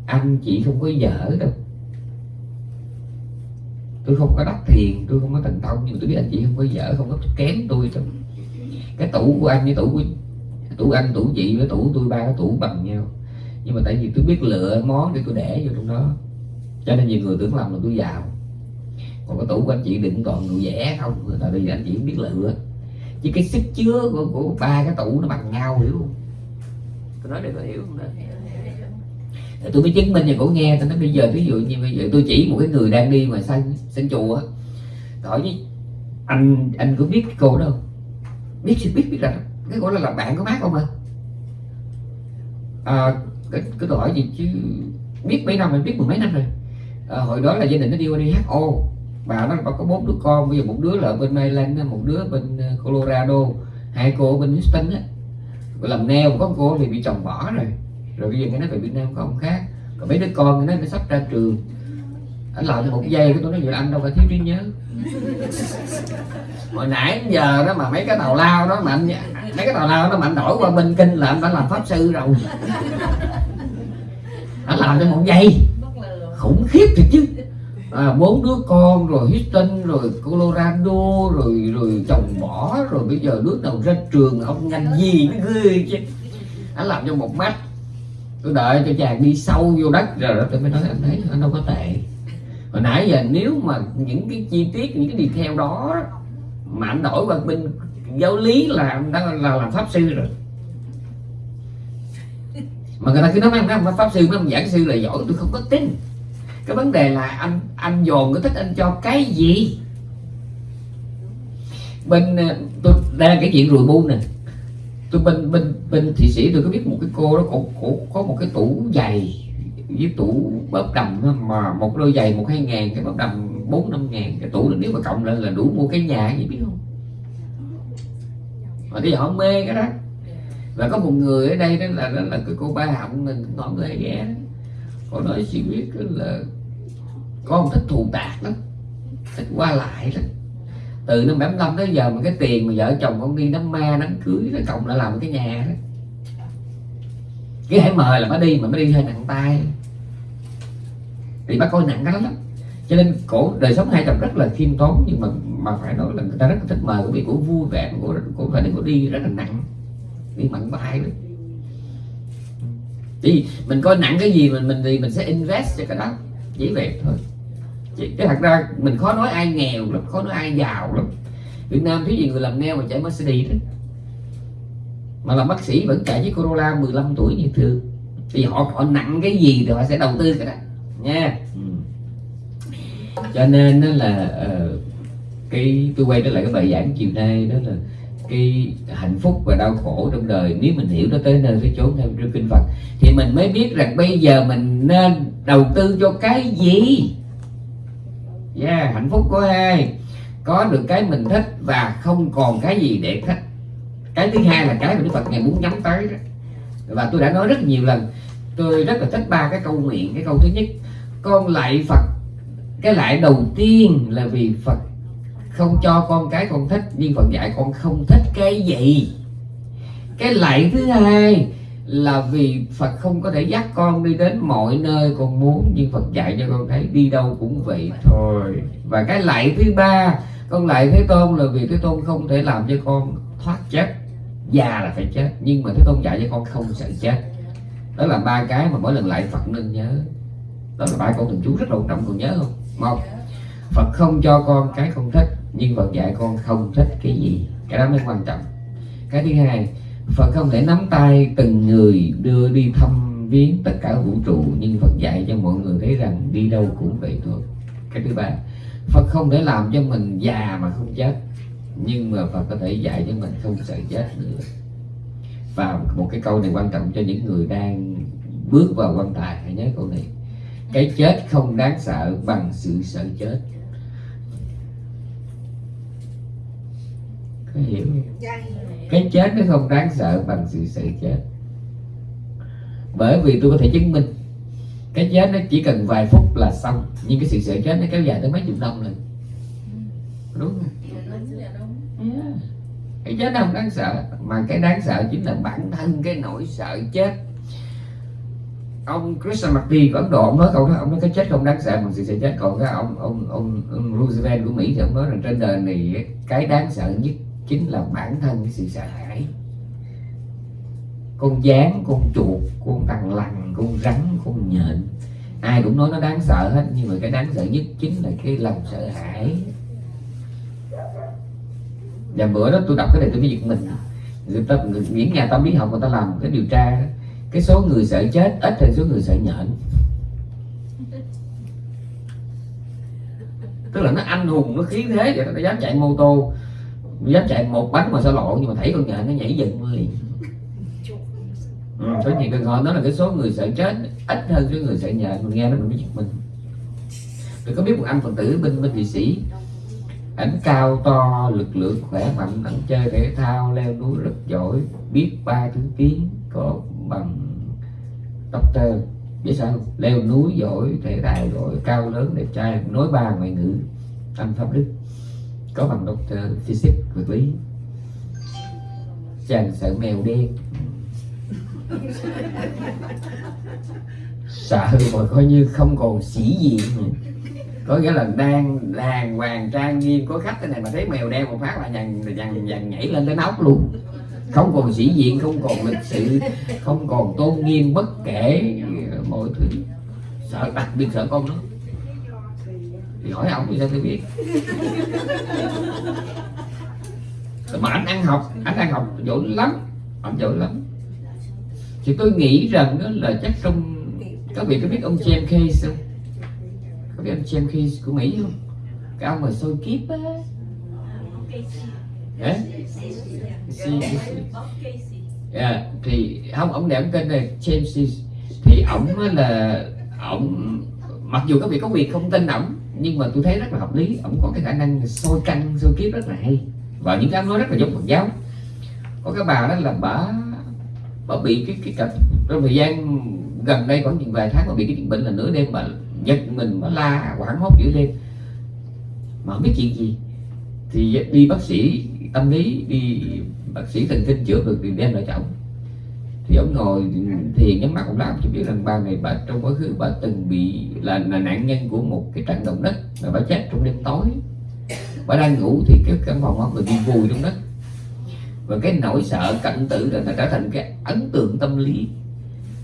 anh chị không có dở đâu. Tôi không có đắc thiền tôi không có thành công nhưng tôi biết anh chị không có dở không có kém tôi đâu. Cái tủ của anh với tủ của tủ anh tủ chị với tủ tôi ba cái tủ bằng nhau nhưng mà tại vì tôi biết lựa món để tôi để vô trong đó. Cho nên nhiều người tưởng lầm là tôi giàu. Còn cái tủ của anh chị đừng còn đồ vẽ không? Tại vì anh chị không biết lựa. Chứ cái sức chứa của, của ba cái tủ nó bằng nhau hiểu không? Tôi nói để có hiểu không đó? Tôi mới chứng minh cho cổ nghe tôi nói bây giờ ví dụ như bây giờ tôi chỉ một cái người đang đi mà sân sang chùa hỏi với anh anh có biết cái cô đó không? Biết biết biết, biết là cái cô đó là bạn của má không à, à cái, cái tôi hỏi gì chứ? Biết mấy năm mình biết mười mấy năm rồi. À, hồi đó là gia đình nó đi qua đi HO bà nó có bốn đứa con. Bây giờ một đứa là ở bên Maryland một đứa bên ờ, Colorado hai cô ở bên Houston á. Làm neo có cô thì bị chồng bỏ rồi. Rồi bây giờ cái nó về Việt Nam có ông khác. Còn mấy đứa con nó nó sắp ra trường. Anh làm cho một giây cái tôi nói vậy anh đâu phải thiếu trí nhớ. hồi nãy giờ đó mà mấy cái tàu lao đó mà anh mấy cái tàu lao đó mà anh đổi qua bên kinh là anh đã làm pháp sư rồi. Anh làm cho một giây. Khủng khiếp thiệt chứ. À, bốn đứa con rồi Houston rồi Colorado rồi rồi chồng bỏ rồi bây giờ đứa đầu ra trường ông ngành gì nó ghê chứ. Anh làm cho một mắt. Tôi đợi cho chàng đi sâu vô đất rồi đó tôi mới nói anh thấy anh đâu có tệ hồi nãy giờ nếu mà những cái chi tiết những cái đi theo đó mà anh đổi qua bên giáo lý là đang là làm pháp sư rồi. Mà người ta cứ nói mấy ông pháp sư mấy ông giảng sư là giỏi tôi không có tin. Cái vấn đề là anh anh dồn cái thích anh cho cái gì? Bên ờ, tôi đây là cái chuyện rùi bu nè. Tôi bên bên bên thị sĩ tôi có biết một cái cô đó cổ, cổ có một cái tủ giày với tủ bợp đầm mà một đôi giày một hai ngàn, cái bợp đầm bốn năm ngàn, cái tủ nếu mà cộng lên là đủ mua cái nhà gì biết không? Mà bây giờ họ mê cái đó. Và có một người ở đây đó là đó là cái cô ba họng mình nói người ghé cô nói chị biết là con thích thù tạc lắm, thích qua lại lắm. Từ năm 75 tới giờ mà cái tiền mà vợ chồng con đi đám ma, đám cưới nó cộng lại làm cái nhà đó. Cái hãy mời là mới đi, mà mới đi hơi nặng tay thì bác coi nặng cái lắm. Cho nên cổ, đời sống hai chồng rất là khiêm tốn, nhưng mà mà phải nói là người ta rất là thích mời của vì cổ vui vẻ, cổ cổ phải đi, cổ đi rất là nặng. Đi mặn bài đấy thì mình coi nặng cái gì mình mình thì mình sẽ invest cho cái đó. Chỉ vậy thôi. Cái thật ra mình khó nói ai nghèo lắm, khó nói ai giàu lắm. Việt Nam thiếu gì người làm neo mà chạy Mercedes đó, mà làm bác sĩ vẫn chạy với Corolla 15 tuổi như thường, thì họ họ nặng cái gì thì họ sẽ đầu tư cái đó nha. Ừ. cho nên đó là uh, cái tôi quay trở lại cái bài giảng chiều nay đó là cái hạnh phúc và đau khổ trong đời. Nếu mình hiểu nó tới nơi tới chốn theo trong kinh Phật thì mình mới biết rằng bây giờ mình nên đầu tư cho cái gì? Yeah, hạnh phúc có hai có được cái mình thích và không còn cái gì để thích. Cái thứ hai là cái mà Đức Phật ngày muốn nhắm tới đó. Và tôi đã nói rất nhiều lần tôi rất là thích ba cái câu nguyện. Cái câu thứ nhất con lại Phật. Cái lại đầu tiên là vì Phật. Không cho con cái con thích, nhưng Phật dạy con không thích cái gì. Cái lại thứ hai là vì Phật không có thể dắt con đi đến mọi nơi con muốn, nhưng Phật dạy cho con thấy đi đâu cũng vậy thôi. Và cái lại thứ ba, con lại thế tôn là vì thế tôn không thể làm cho con thoát chết. Già là phải chết, nhưng mà thế tôn dạy cho con không sợ chết. Đó là ba cái mà mỗi lần lại Phật nên nhớ đó là ba câu thần chú rất là quan trọng còn nhớ không? Một, Phật không cho con cái không thích, nhưng Phật dạy con không thích cái gì. Cái đó mới quan trọng. Cái thứ hai, Phật không thể nắm tay từng người đưa đi thăm viếng tất cả vũ trụ, nhưng Phật dạy cho mọi người thấy rằng đi đâu cũng vậy thôi. Cái thứ ba, Phật không thể làm cho mình già mà không chết, nhưng mà Phật có thể dạy cho mình không sợ chết nữa. Và một cái câu này quan trọng cho những người đang bước vào quan tài, hãy nhớ câu này cái chết không đáng sợ bằng sự sợ chết. Có hiểu? Dạ, cái chết nó không đáng sợ bằng sự sợ chết. Bởi vì tôi có thể chứng minh cái chết nó chỉ cần vài phút là xong nhưng cái sự sợ chết nó kéo dài tới mấy chục năm lần đúng không? Yeah. cái chết nó không đáng sợ mà cái đáng sợ chính là bản thân cái nỗi sợ chết ông Krishnamurti của Ấn Độ ông nói câu đó ông nói cái chết không đáng sợ bằng sự sợ chết. Còn cái ông ông ông, ông Roosevelt của Mỹ thì ông nói rằng trên đời này cái đáng sợ nhất chính là bản thân cái sự sợ hãi. Con gián con chuột con thằng lằn con rắn con nhện ai cũng nói nó đáng sợ hết nhưng mà cái đáng sợ nhất chính là cái lòng sợ hãi. Và bữa đó tôi đọc cái này tôi mới giật mình. Người ta những nhà tâm lý học người ta làm cái điều tra đó cái số người sợ chết ít hơn số người sợ nhện. Tức là nó anh hùng nó khí thế vậy nó dám chạy mô tô dám chạy một bánh mà sao lộn nhưng mà thấy con nhện nó nhảy dựng liền. Ừ, có nhiều trường hợp đó là cái số người sợ chết ít hơn số người sợ nhện mình nghe nó mình mới giật mình. Tôi có biết một anh phật tử bên bên thị sĩ ảnh cao to lực lượng khỏe mạnh ảnh chơi thể thao leo núi rất giỏi biết ba thứ tiếng có bằng doctor biết sao leo núi giỏi thể thao giỏi cao lớn, đẹp trai, nói ba ngoại ngữ anh pháp đức, có bằng doctor physics, vật lý. Chàng sợ mèo đen. Sợ mà coi như không còn sĩ diện. Có nghĩa là đang đàng hoàng trang nghiêm, có khách thế này mà thấy mèo đen một phát là dằn dằn dằn nhảy lên tới nóc luôn không còn sĩ diện, không còn lịch sự, không còn tôn nghiêm bất kể mọi thứ. Sợ, đặc biệt sợ con nó thì hỏi ông, thì sao tôi biết? Mà anh ăn học, anh ăn học giỏi lắm, anh giỏi lắm. Thì tôi nghĩ rằng đó là chắc trong các vị có biết ông James Case không? Có biết ông James Case của Mỹ không? Cái ông mà soi kiếp á. Đấy. Yeah, thì không ông này ông tên là James thì ổng là ổng mặc dù các vị có việc không tin ổng nhưng mà tôi thấy rất là hợp lý. Ổng có cái khả năng soi căn soi kiếp rất là hay. Và những cái nói rất là giống Phật giáo. Có cái bà đó là bà bà bị cái cái cặp trong thời gian gần đây có những vài tháng mà bị cái chuyện bệnh là nửa đêm mà giật mình mà la hoảng hốt giữa đêm mà không biết chuyện gì. Thì đi bác sĩ tâm lý đi bác sĩ thần kinh chữa được thì đem lại cho ông. Thì ông ngồi thiền nhắm mắt ông làm chỉ biết rằng ba ngày bà trong quá khứ bà từng bị là, là nạn nhân của một cái trận động đất và bà chết trong đêm tối. Bà đang ngủ thì cái căn phòng ông bị vùi trong đất. Và cái nỗi sợ cảnh tử là trở thành cái ấn tượng tâm lý.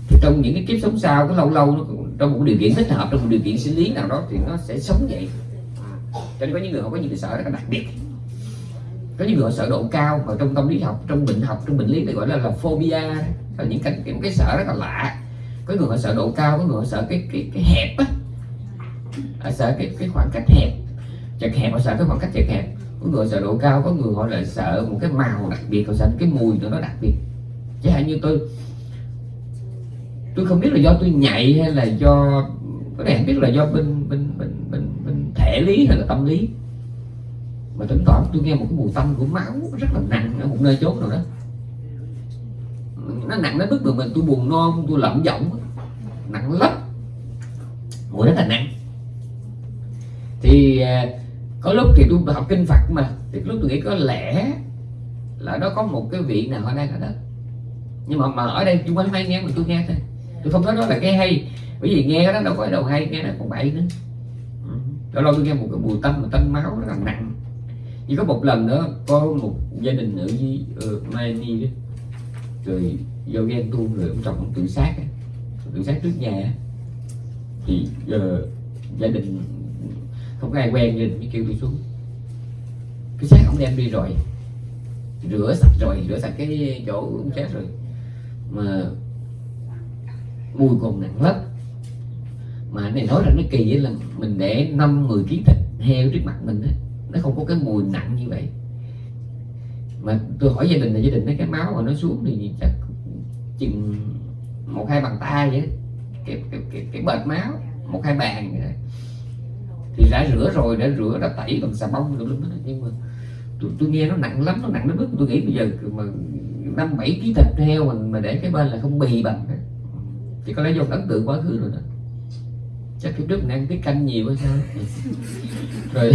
Thì trong những cái kiếp sống sau cái lâu lâu nó trong một điều kiện thích hợp trong một điều kiện sinh lý nào đó thì nó sẽ sống vậy. Cho nên có những người họ có những cái sợ rất là đặc biệt có những người họ sợ độ cao và trong tâm lý học trong bệnh học trong bệnh lý thì gọi là là phobia. Là những cái, cái, cái sợ rất là lạ. Có người họ sợ độ cao có người họ sợ cái cái, cái hẹp á. Họ sợ cái cái khoảng cách hẹp. Chật hẹp họ sợ cái khoảng cách chật hẹp. Có người sợ độ cao có người họ lại sợ một cái màu đặc biệt họ sợ cái mùi nó đặc biệt. Chẳng hạn như tôi tôi không biết là do tôi nhạy hay là do có thể biết là do bên bên bên bên, bên thể lý hay là tâm lý mà tỉnh toán tôi nghe một cái mùi tanh của máu rất là nặng ở một nơi chốt nào đó. Nó nặng đến mức mà mình tôi buồn non, tôi lẩm giọng nặng lắm. Mùi rất là nặng. Thì à, có lúc thì tôi học kinh Phật mà, thì lúc tôi nghĩ có lẽ là nó có một cái vị nào ở đây ở đó. Nhưng mà mà ở đây chúng quanh hay nghe mà tôi nghe thôi. Tôi không nói đó là cái hay. Bởi vì nghe đó đâu có đầu hay, nghe nó còn bậy nữa. Ừ. Lâu lâu tôi nghe một cái mùi tâm mà tanh máu nó là nặng chỉ có một lần nữa có một gia đình ở với ờ, uh, Miami đó. Rồi do ghen tuông rồi ông chồng ông tự sát tự sát trước nhà thì uh, gia đình không có ai quen gia đình mới kêu đi xuống. Cái xác ông đem đi rồi. Rửa sạch rồi rửa sạch cái chỗ ông chết rồi. Mà mùi còn nặng lắm. Mà này nói là nó kỳ là mình để năm 10 kg thịt heo trước mặt mình đó, nó không có cái mùi nặng như vậy. Mà tôi hỏi gia đình là gia đình thấy cái máu mà nó xuống thì chắc chừng một hai bàn tay vậy cái cái cái, cái bệt máu một hai bàn vậy thì đã rửa rồi đã rửa đã tẩy bằng xà bông rồi đó. Nhưng mà tôi, tôi nghe nó nặng lắm nó nặng đến mức tôi nghĩ bây giờ mà năm bảy ký thịt heo mình mà để cái bên là không bì bằng chỉ có lẽ do ấn tượng quá khứ rồi đó. Chắc cái trước mình ăn cái canh nhiều hay sao. Rồi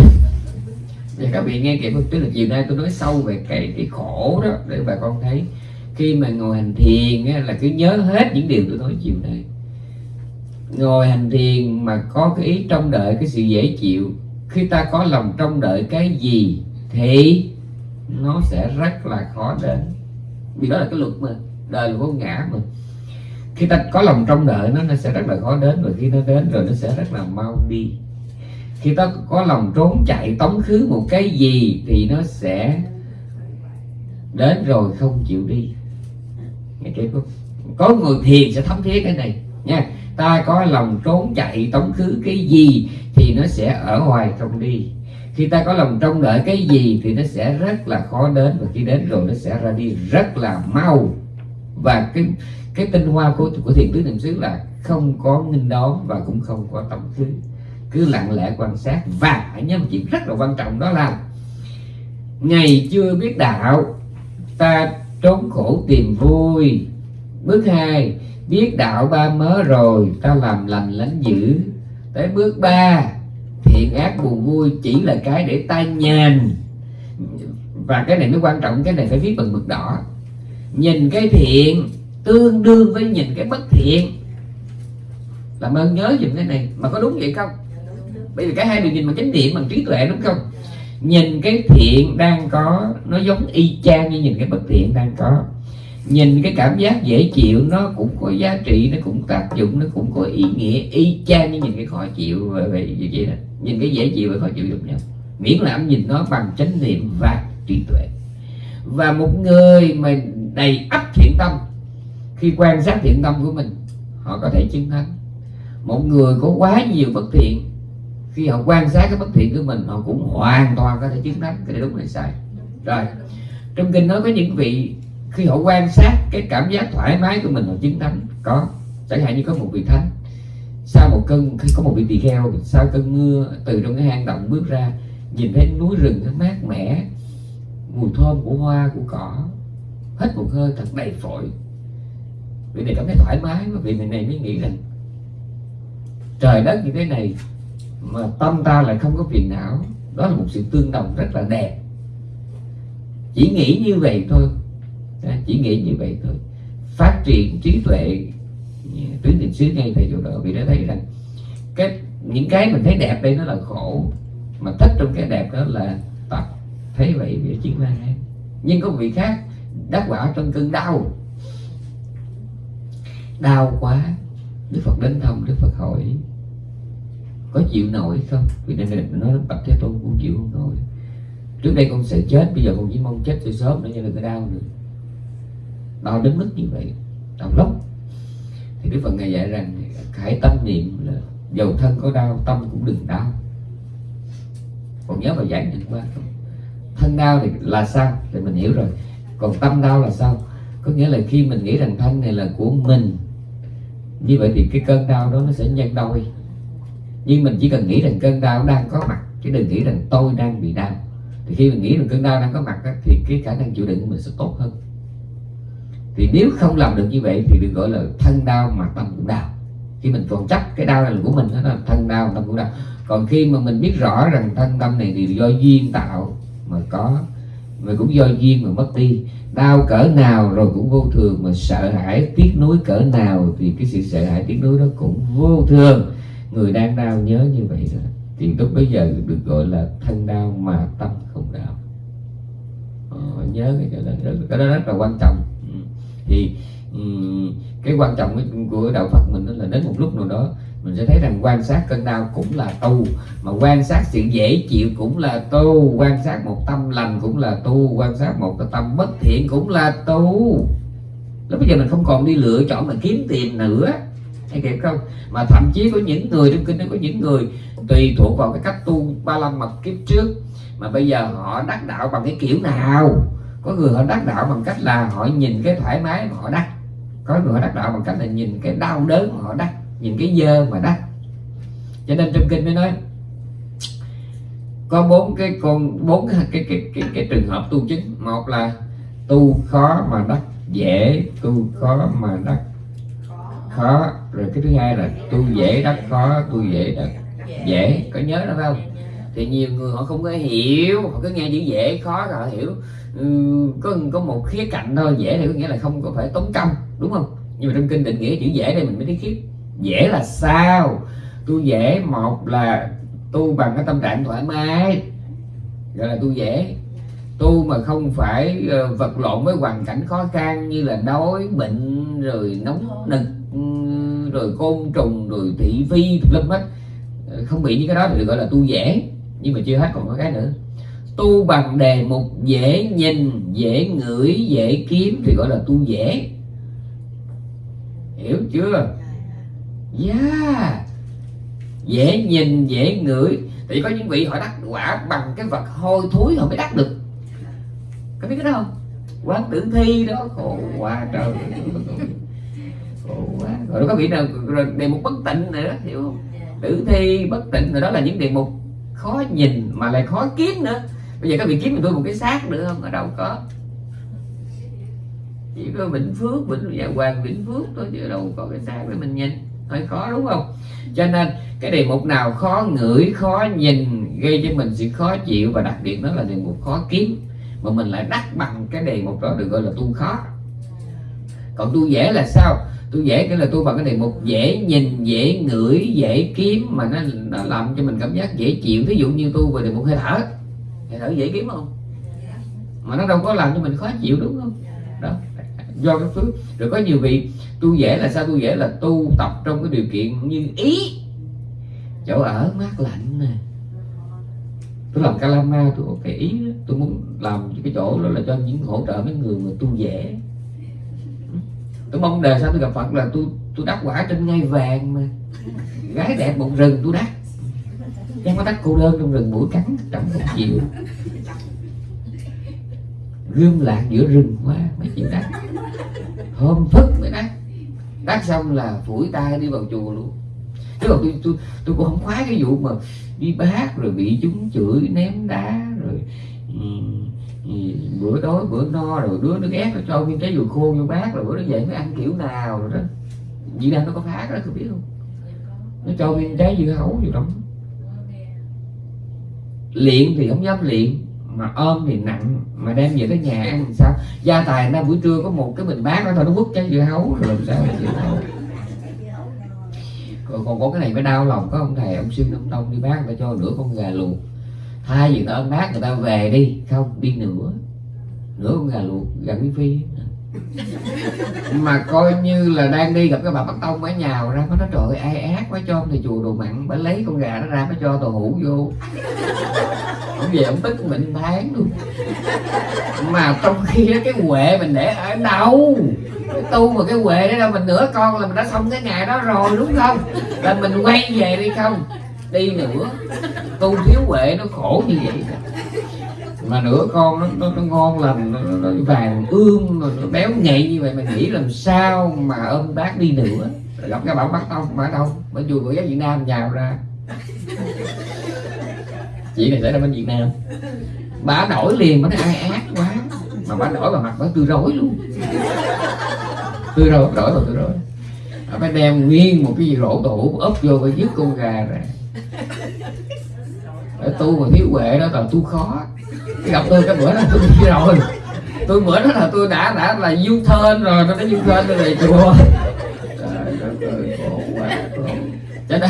và các vị nghe kịp tức là chiều nay tôi nói sâu về cái cái khổ đó để bà con thấy. Khi mà ngồi hành thiền á, là cứ nhớ hết những điều tôi nói chiều nay. Ngồi hành thiền mà có cái ý trông đợi cái sự dễ chịu khi ta có lòng trông đợi cái gì thì nó sẽ rất là khó đến. Vì đó là cái luật mà đời là vô ngã mà. Khi ta có lòng trông đợi nó nó sẽ rất là khó đến và khi nó đến rồi nó sẽ rất là mau đi khi ta có lòng trốn chạy tống khứ một cái gì thì nó sẽ đến rồi không chịu đi. Nghe không? Có người thiền sẽ thấm thiết cái này, nha. Ta có lòng trốn chạy tống khứ cái gì thì nó sẽ ở ngoài không đi. Khi ta có lòng trông đợi cái gì thì nó sẽ rất là khó đến, và khi đến rồi nó sẽ ra đi rất là mau. Và cái cái tinh hoa của của thiền tứ niệm xứ là không có nghinh đón và cũng không có tống khứ cứ lặng lẽ quan sát và hãy nhớ một chuyện rất là quan trọng đó là ngày chưa biết đạo, ta trốn khổ tìm vui. Bước hai, biết đạo ba mớ rồi, ta làm lành lánh dữ. Tới bước ba, thiện ác buồn vui chỉ là cái để ta nhàn và cái này mới quan trọng, cái này phải viết bằng mực đỏ. Nhìn cái thiện, tương đương với nhìn cái bất thiện. Làm ơn nhớ dùm cái này, mà có đúng vậy không? Bây giờ cả hai đều nhìn bằng chánh niệm bằng trí tuệ đúng không? Nhìn cái thiện đang có nó giống y chang như nhìn cái bất thiện đang có. Nhìn cái cảm giác dễ chịu nó cũng có giá trị nó cũng tác dụng nó cũng có ý nghĩa y chang như nhìn cái khó chịu về, về như vậy đó. Nhìn cái dễ chịu và khó chịu giống nhau. Miễn là ông nhìn nó bằng chánh niệm và trí tuệ. Và một người mà đầy ắp thiện tâm khi quan sát thiện tâm của mình họ có thể chứng thánh một người có quá nhiều bất thiện khi họ quan sát cái bất thiện của mình, họ cũng hoàn toàn có thể chứng đắc cái này đúng hay sai. Rồi, trong kinh nói có những vị, khi họ quan sát cái cảm giác thoải mái của mình, họ chứng thánh có, chẳng hạn như có một vị thánh, sau một cơn, khi có một vị tỳ kheo, sau cơn mưa từ trong cái hang động bước ra, nhìn thấy núi rừng nó mát mẻ, mùi thơm của hoa, của cỏ hết một hơi thật đầy phổi. Vị này cảm thấy thoải mái và vị này mới nghĩ rằng, trời đất như thế này mà tâm ta lại không có phiền não. Đó là một sự tương đồng rất là đẹp. Chỉ nghĩ như vậy thôi. Chỉ nghĩ như vậy thôi. Phát triển trí tuệ tuyến định xứ ngay tại chỗ đó. Vì đã thấy rằng cái, những cái mình thấy đẹp đây nó là khổ. Mà thích trong cái đẹp đó là tập. Thấy vậy bị chiến la nhưng có vị khác đắc quả trong cơn đau. Đau quá. Đức phật đến thăm đức phật hỏi có chịu nổi không? Vì nên là nói bạch thế tôn cũng chịu không nổi. Trước đây con sẽ chết, bây giờ con chỉ mong chết cho sớm nữa, cho đừng có đau nữa. Đau đến mức như vậy, đau lắm. Thì đức phật ngài dạy rằng hãy tâm niệm là dầu thân có đau, tâm cũng đừng đau. Còn nhớ bài giảng được qua không? Thân đau thì là sao? Thì mình hiểu rồi. Còn tâm đau là sao? Có nghĩa là khi mình nghĩ rằng thân này là của mình, như vậy thì cái cơn đau đó nó sẽ nhân đôi nhưng mình chỉ cần nghĩ rằng cơn đau đang có mặt chứ đừng nghĩ rằng tôi đang bị đau. Thì khi mình nghĩ rằng cơn đau đang có mặt đó, thì cái khả năng chịu đựng của mình sẽ tốt hơn. Thì nếu không làm được như vậy thì được gọi là thân đau mà tâm cũng đau. Khi mình còn chấp cái đau này là của mình đó là thân đau tâm cũng đau. Còn khi mà mình biết rõ rằng thân tâm này thì do duyên tạo mà có mà cũng do duyên mà mất đi. Đau cỡ nào rồi cũng vô thường mà sợ hãi tiếc nuối cỡ nào thì cái sự sợ hãi tiếc nuối đó cũng vô thường người đang đau nhớ như vậy đó. Thì lúc bây giờ được gọi là thân đau mà tâm không đau. Ờ, nhớ cái đó, cái đó rất là quan trọng. Ừ. Thì ừ, cái quan trọng của đạo Phật mình đó là đến một lúc nào đó mình sẽ thấy rằng quan sát cơn đau cũng là tu mà quan sát sự dễ chịu cũng là tu quan sát một tâm lành cũng là tu quan sát một cái tâm bất thiện cũng là tu. Lúc bây giờ mình không còn đi lựa chọn mà kiếm tiền nữa hay kịp không? Mà thậm chí có những người trong kinh nó có những người tùy thuộc vào cái cách tu ba la mật kiếp trước. Mà bây giờ họ đắc đạo bằng cái kiểu nào? Có người họ đắc đạo bằng cách là họ nhìn cái thoải mái mà họ đắc. Có người họ đắc đạo bằng cách là nhìn cái đau đớn mà họ đắc nhìn cái dơ mà đắc. Cho nên trong kinh mới nói có bốn cái con bốn cái cái, cái cái cái trường hợp tu chính. Một là tu khó mà đắc dễ tu khó mà đắc khó. Rồi cái thứ hai là tu dễ đắc khó tu dễ đắc dễ có nhớ đó phải không? Thì nhiều người họ không có hiểu họ cứ nghe chữ dễ khó rồi họ hiểu. Ừ, có có một khía cạnh thôi dễ thì có nghĩa là không có phải tốn công đúng không? Nhưng mà trong kinh định nghĩa chữ dễ đây mình mới thấy khiếp. Dễ là sao? Tu dễ một là tu bằng cái tâm trạng thoải mái gọi là tu dễ. Tu mà không phải ờ, vật lộn với hoàn cảnh khó khăn như là đói bệnh rồi nóng nực rồi côn trùng, rồi thị phi lâm hết ờ, không bị những cái đó thì được gọi là tu dễ, nhưng mà chưa hết còn có cái nữa. Tu bằng đề mục dễ nhìn, dễ ngửi, dễ kiếm thì gọi là tu dễ. Hiểu chưa? Yeah dễ nhìn, dễ ngửi. Thì có những vị họ đắc quả bằng cái vật hôi thối họ mới đắc được. Có biết cái đó không? Quán tử thi đó. Khổ quá trời khổ quá. Rồi có vị nào đề mục bất tịnh nữa hiểu không? Tử thi bất tịnh rồi đó là những đề mục khó nhìn mà lại khó kiếm nữa. Bây giờ các vị kiếm mình tôi một cái xác nữa không? Ở đâu có. Chỉ có vĩnh phước vĩnh dạ hoàng vĩnh phước thôi chứ đâu có cái xác để mình nhìn. Hơi khó đúng không? Cho nên cái đề mục nào khó ngửi khó nhìn gây cho mình sự khó chịu và đặc biệt đó là đề mục khó kiếm. Mà mình lại đắc bằng cái đề mục đó được gọi là tu khó. Còn tu dễ là sao tôi dễ cái là tôi bằng cái đề mục dễ nhìn dễ ngửi dễ kiếm mà nó, nó làm cho mình cảm giác dễ chịu. Ví dụ như tôi về đề mục hơi thở. Hơi thở dễ kiếm không? Mà nó đâu có làm cho mình khó chịu đúng không? Đó do cái phước. Rồi có nhiều vị tu dễ là sao? Tu dễ là tu tập trong cái điều kiện như ý. Chỗ ở mát lạnh nè. Tôi làm calama tôi có cái ý đó. tôi muốn làm cái chỗ đó là cho những hỗ trợ mấy người mà tu dễ tôi mong đời sao tôi gặp phật là tôi tôi đắc quả trên ngai vàng mà. Gái đẹp một rừng tôi đắc. Em có đắc cô đơn trong rừng mũi cắn Chẳng không chịu. Gương lạc giữa rừng quá Mấy chịu đắc. Hôm thức mới đắc. Đắc xong là phủi tay đi vào chùa luôn. Chứ còn tôi, tôi, tôi cũng không khoái cái vụ mà Đi bát rồi bị chúng chửi ném đá Rồi ừ, bữa đói bữa no rồi đứa nó ghét nó cho viên trái dừa khô vô bát rồi bữa nó dậy mới ăn kiểu nào rồi đó. Việt đang nó có phá đó tôi biết không? Nó cho viên trái dưa hấu gì đó luyện thì không dám luyện mà ôm thì nặng mà đem về tới nhà ăn thì sao? Gia tài ra buổi trưa có một cái bình bát đó thôi nó quất trái dưa hấu rồi làm sao chịu còn, còn có cái này mới đau lòng có ông thầy ông xuyên ông đông đi bác phải cho nửa con gà luộc hai gì ta mát người ta về đi. Không, đi nữa. Nửa con gà luộc, gà quý phi. Mà coi như là đang đi gặp cái bà bắt tông ở nhào ra, nó trời ơi, ai ác quá cho thì chùa đồ mặn. Bà lấy con gà nó ra nó cho tàu hũ vô. Ông về ông tức mình tháng luôn. Mà trong khi đó cái huệ mình để ở đâu? Cái tu mà cái huệ đó đâu? Mình nửa con là mình đã xong cái ngày đó rồi, đúng không? Là mình quay về đi không? Đi nữa. Tu thiếu huệ nó khổ như vậy. Mà nửa con nó, nó, nó ngon lành nó, nó, vàng ương nó, nó béo nhạy như vậy mình nghĩ làm sao mà ôm bác đi nữa. Gặp cái bảo bắt tông mà đâu bởi vui của giáo Việt Nam nhào ra. Chị này xảy ra bên Việt Nam. Bà đổi liền bà nói ai ác quá. Mà bà đổi vào mặt bà tươi rối luôn. Tươi rối đổi vào tươi rối. Bà phải đem nguyên một cái gì rổ tủ ấp vô và dứt con gà ra tu mà thiếu huệ đó toàn tu khó. Gặp tôi cái bữa đó tôi đi rồi. Tôi bữa đó là tôi đã đã là du thên rồi nó đã du thên tôi về chùa. Cho nên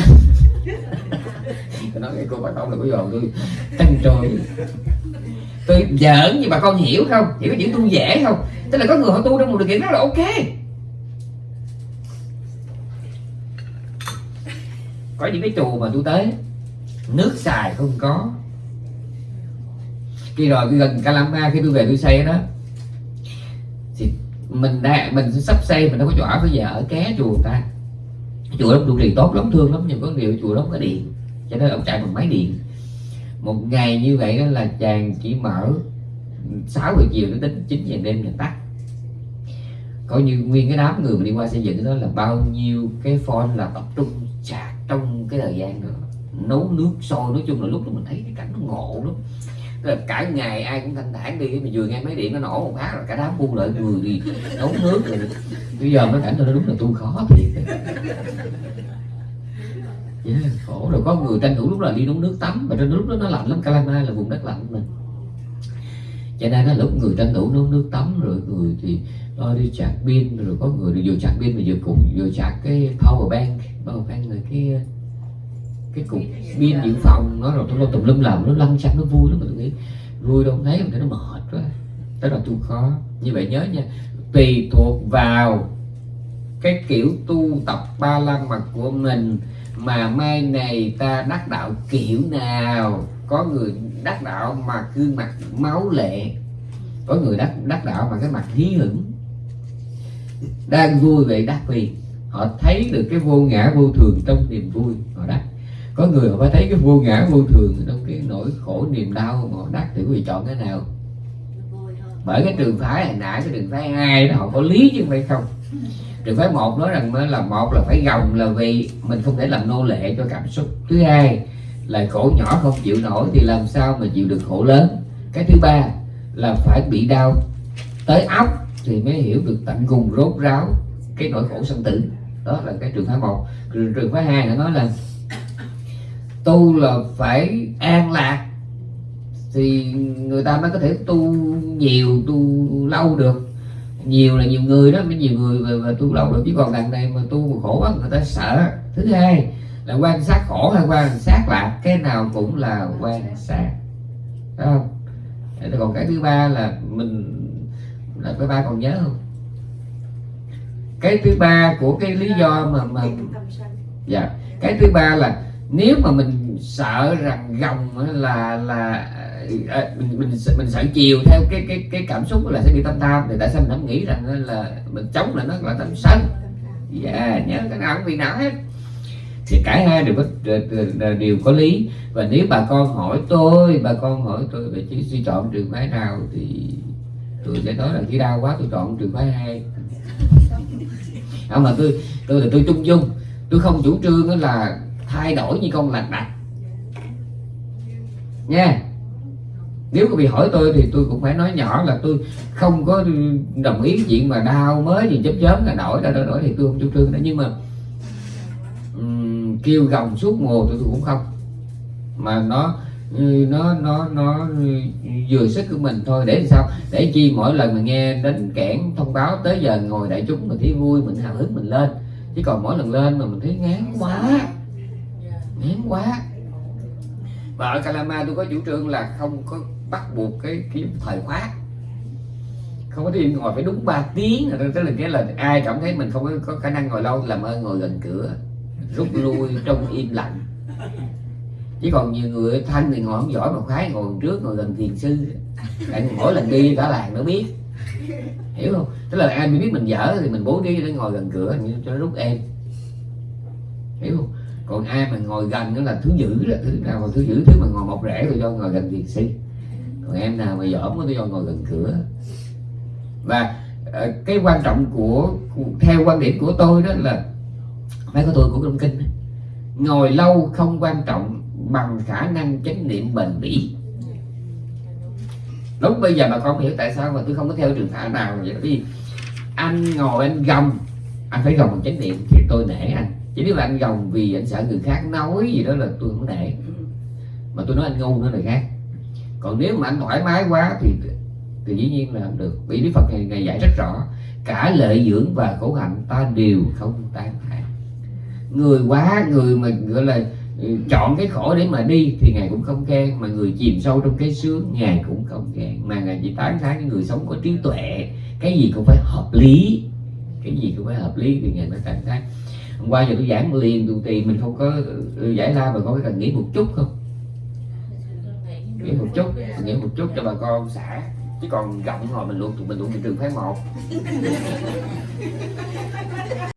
tôi nói cái cô bà con là bây giờ tôi tăng trôi tôi giỡn nhưng bà con hiểu không? Hiểu những tu dễ không? Tức là có người họ tu trong một điều kiện đó là ok. Có những cái chùa mà tôi tới nước xài không có. Khi rồi gần Calama khi tôi về tôi xây đó, thì mình đã, mình sắp xây, mình đâu có chỗ ở bây giờ ở ké chùa ta. Chùa đó trụ trì tốt lắm, thương lắm, nhưng có điều chùa đó có điện, cho nên ông chạy bằng máy điện. Một ngày như vậy đó là chàng chỉ mở 6 giờ chiều đến đến 9 giờ đêm là tắt. Coi như nguyên cái đám người mà đi qua xây dựng đó là bao nhiêu cái phone là tập trung chạc trong cái thời gian đó nấu nước sôi nói chung là lúc đó mình thấy cái cảnh nó ngộ lắm. Ờ, cả ngày ai cũng thanh thản đi mà vừa nghe máy điện nó nổ một phát rồi cả đám buông lợi người đi nấu nước rồi. Bây giờ mới cảnh tôi nó đúng là tu khó thiệt. Yeah, khổ. Rồi có người tranh thủ lúc là đi nấu nước tắm mà trên lúc đó nó lạnh lắm Calama là vùng đất lạnh mình cho nên là lúc người tranh thủ nấu nước tắm rồi người thì lo đi chặt pin rồi có người thì vừa chặt pin mà vừa cùng vừa chặt cái power bank power bank là cái cái cục pin dự phòng, nó rồi tôi tùm lum lầm nó lăn xăng, nó vui lắm mà tôi nghĩ. Vui đâu thấy, mà nó mệt quá. Đó là tu khó. Như vậy nhớ nha, tùy thuộc vào cái kiểu tu tập ba la mật của mình mà mai này ta đắc đạo kiểu nào. Có người đắc đạo mà gương mặt máu lệ, có người đắc đắc đạo mà cái mặt hí hửng. Đang vui vậy đắc vì họ thấy được cái vô ngã vô thường trong niềm vui, họ đắc có người họ phải thấy cái vô ngã vô thường trong cái nỗi khổ niềm đau họ đắc thì quý vị chọn cái nào? Bởi cái trường phái hồi nãy cái trường phái hai đó họ có lý chứ không phải không? Trường phái một nói rằng mới là một là phải gồng là vì mình không thể làm nô lệ cho cảm xúc. Thứ hai là khổ nhỏ không chịu nổi thì làm sao mà chịu được khổ lớn? Cái thứ ba là phải bị đau. Tới óc thì mới hiểu được tận cùng rốt ráo cái nỗi khổ sanh tử. Đó là cái trường phái một. Trường, trường phái hai nó nói là tu là phải an lạc thì người ta mới có thể tu nhiều tu lâu được. Nhiều là nhiều người đó mới nhiều người về, về tu lâu được. Chứ còn đằng này mà tu mà khổ quá người ta sợ. Thứ hai là quan sát khổ hay quan sát lạc cái nào cũng là quan sát. Phải không? Còn cái thứ ba là mình là cái ba còn nhớ không? Cái thứ ba của cái lý do mà mà dạ. Cái thứ ba là nếu mà mình sợ rằng gồng là là à, mình mình mình sợ chiều theo cái cái cái cảm xúc là sẽ bị tâm tham thì tại sao mình không nghĩ rằng là mình chống là nó là tâm sân dạ nhớ cái nào cũng bị não hết. Thì cả hai đều có đều- đều có lý. Và nếu bà con hỏi tôi bà con hỏi tôi về chỉ suy chọn trường phái nào thì tôi sẽ nói là khi đau quá tôi chọn trường phái hai. Không mà tôi tôi là tôi chung dung. Tôi không chủ trương là thay đổi như con lạc đặt nha. Nếu có bị hỏi tôi thì tôi cũng phải nói nhỏ là tôi không có đồng ý chuyện mà đau mới gì chớp chớp là đổi ra đổi đổi thì tôi không chủ trương đó nhưng mà um, kêu gồng suốt mùa tôi, tôi cũng không. Mà nó ừ, nó nó nó vừa sức của mình thôi. Để làm sao? Để chi mỗi lần mình nghe đến kẽn thông báo tới giờ ngồi đại chúng mình thấy vui mình hào hứng mình lên. Chứ còn mỗi lần lên mà mình thấy ngán quá hiếm quá. Và ở Calama tôi có chủ trương là không có bắt buộc cái kiếm thời khóa. Không có đi ngồi phải đúng 3 tiếng. Tức là cái là ai cảm thấy mình không có, có khả năng ngồi lâu làm ơn ngồi gần cửa rút lui trong im lặng. Chứ còn nhiều người thanh thì ngồi không giỏi mà khoái ngồi trước ngồi gần thiền sư. Tại mỗi lần đi cả làng nó biết. Hiểu không? Tức là ai biết mình dở thì mình bố trí để ngồi gần cửa như cho nó rút em. Hiểu không? Còn ai mà ngồi gần đó là thứ dữ đó thứ nào mà thứ dữ thứ mà ngồi một rễ tôi cho ngồi gần thiền sinh còn em nào mà dởm tôi cho ngồi gần cửa. Và ờ, cái quan trọng của, theo quan điểm của tôi đó là mấy của tôi của trong kinh đó. ngồi lâu không quan trọng bằng khả năng chánh niệm bền bỉ. Lúc bây giờ bà con hiểu tại sao mà tôi không có theo trường phái nào vậy? Đi vì anh ngồi anh gồng anh phải gồng chánh niệm thì tôi nể anh chỉ nếu mà anh gồng vì anh sợ người khác nói gì đó là tôi không để. Mà tôi nói anh ngu nữa là khác. Còn nếu mà anh thoải mái quá thì thì dĩ nhiên là không được. Vì đức phật ngày, ngày dạy rất rõ cả lợi dưỡng và khổ hạnh ta đều không tán thán. Người quá người mà gọi là ừ, chọn cái khổ để mà đi thì ngài cũng không khen mà người chìm sâu trong cái sướng ngài cũng không khen. Mà ngài chỉ tán thán cái người sống có trí tuệ cái gì cũng phải hợp lý. Cái gì cũng phải hợp lý thì ngài mới tán thán hôm qua giờ tôi giảng liền tù tì, mình không có ừ, giải la có cái cần nghĩ một chút không? Nghĩ một chút nghĩ một chút cho bà con xả. Chứ còn rộng hồi mình luôn, tụi mình luôn trường phái một.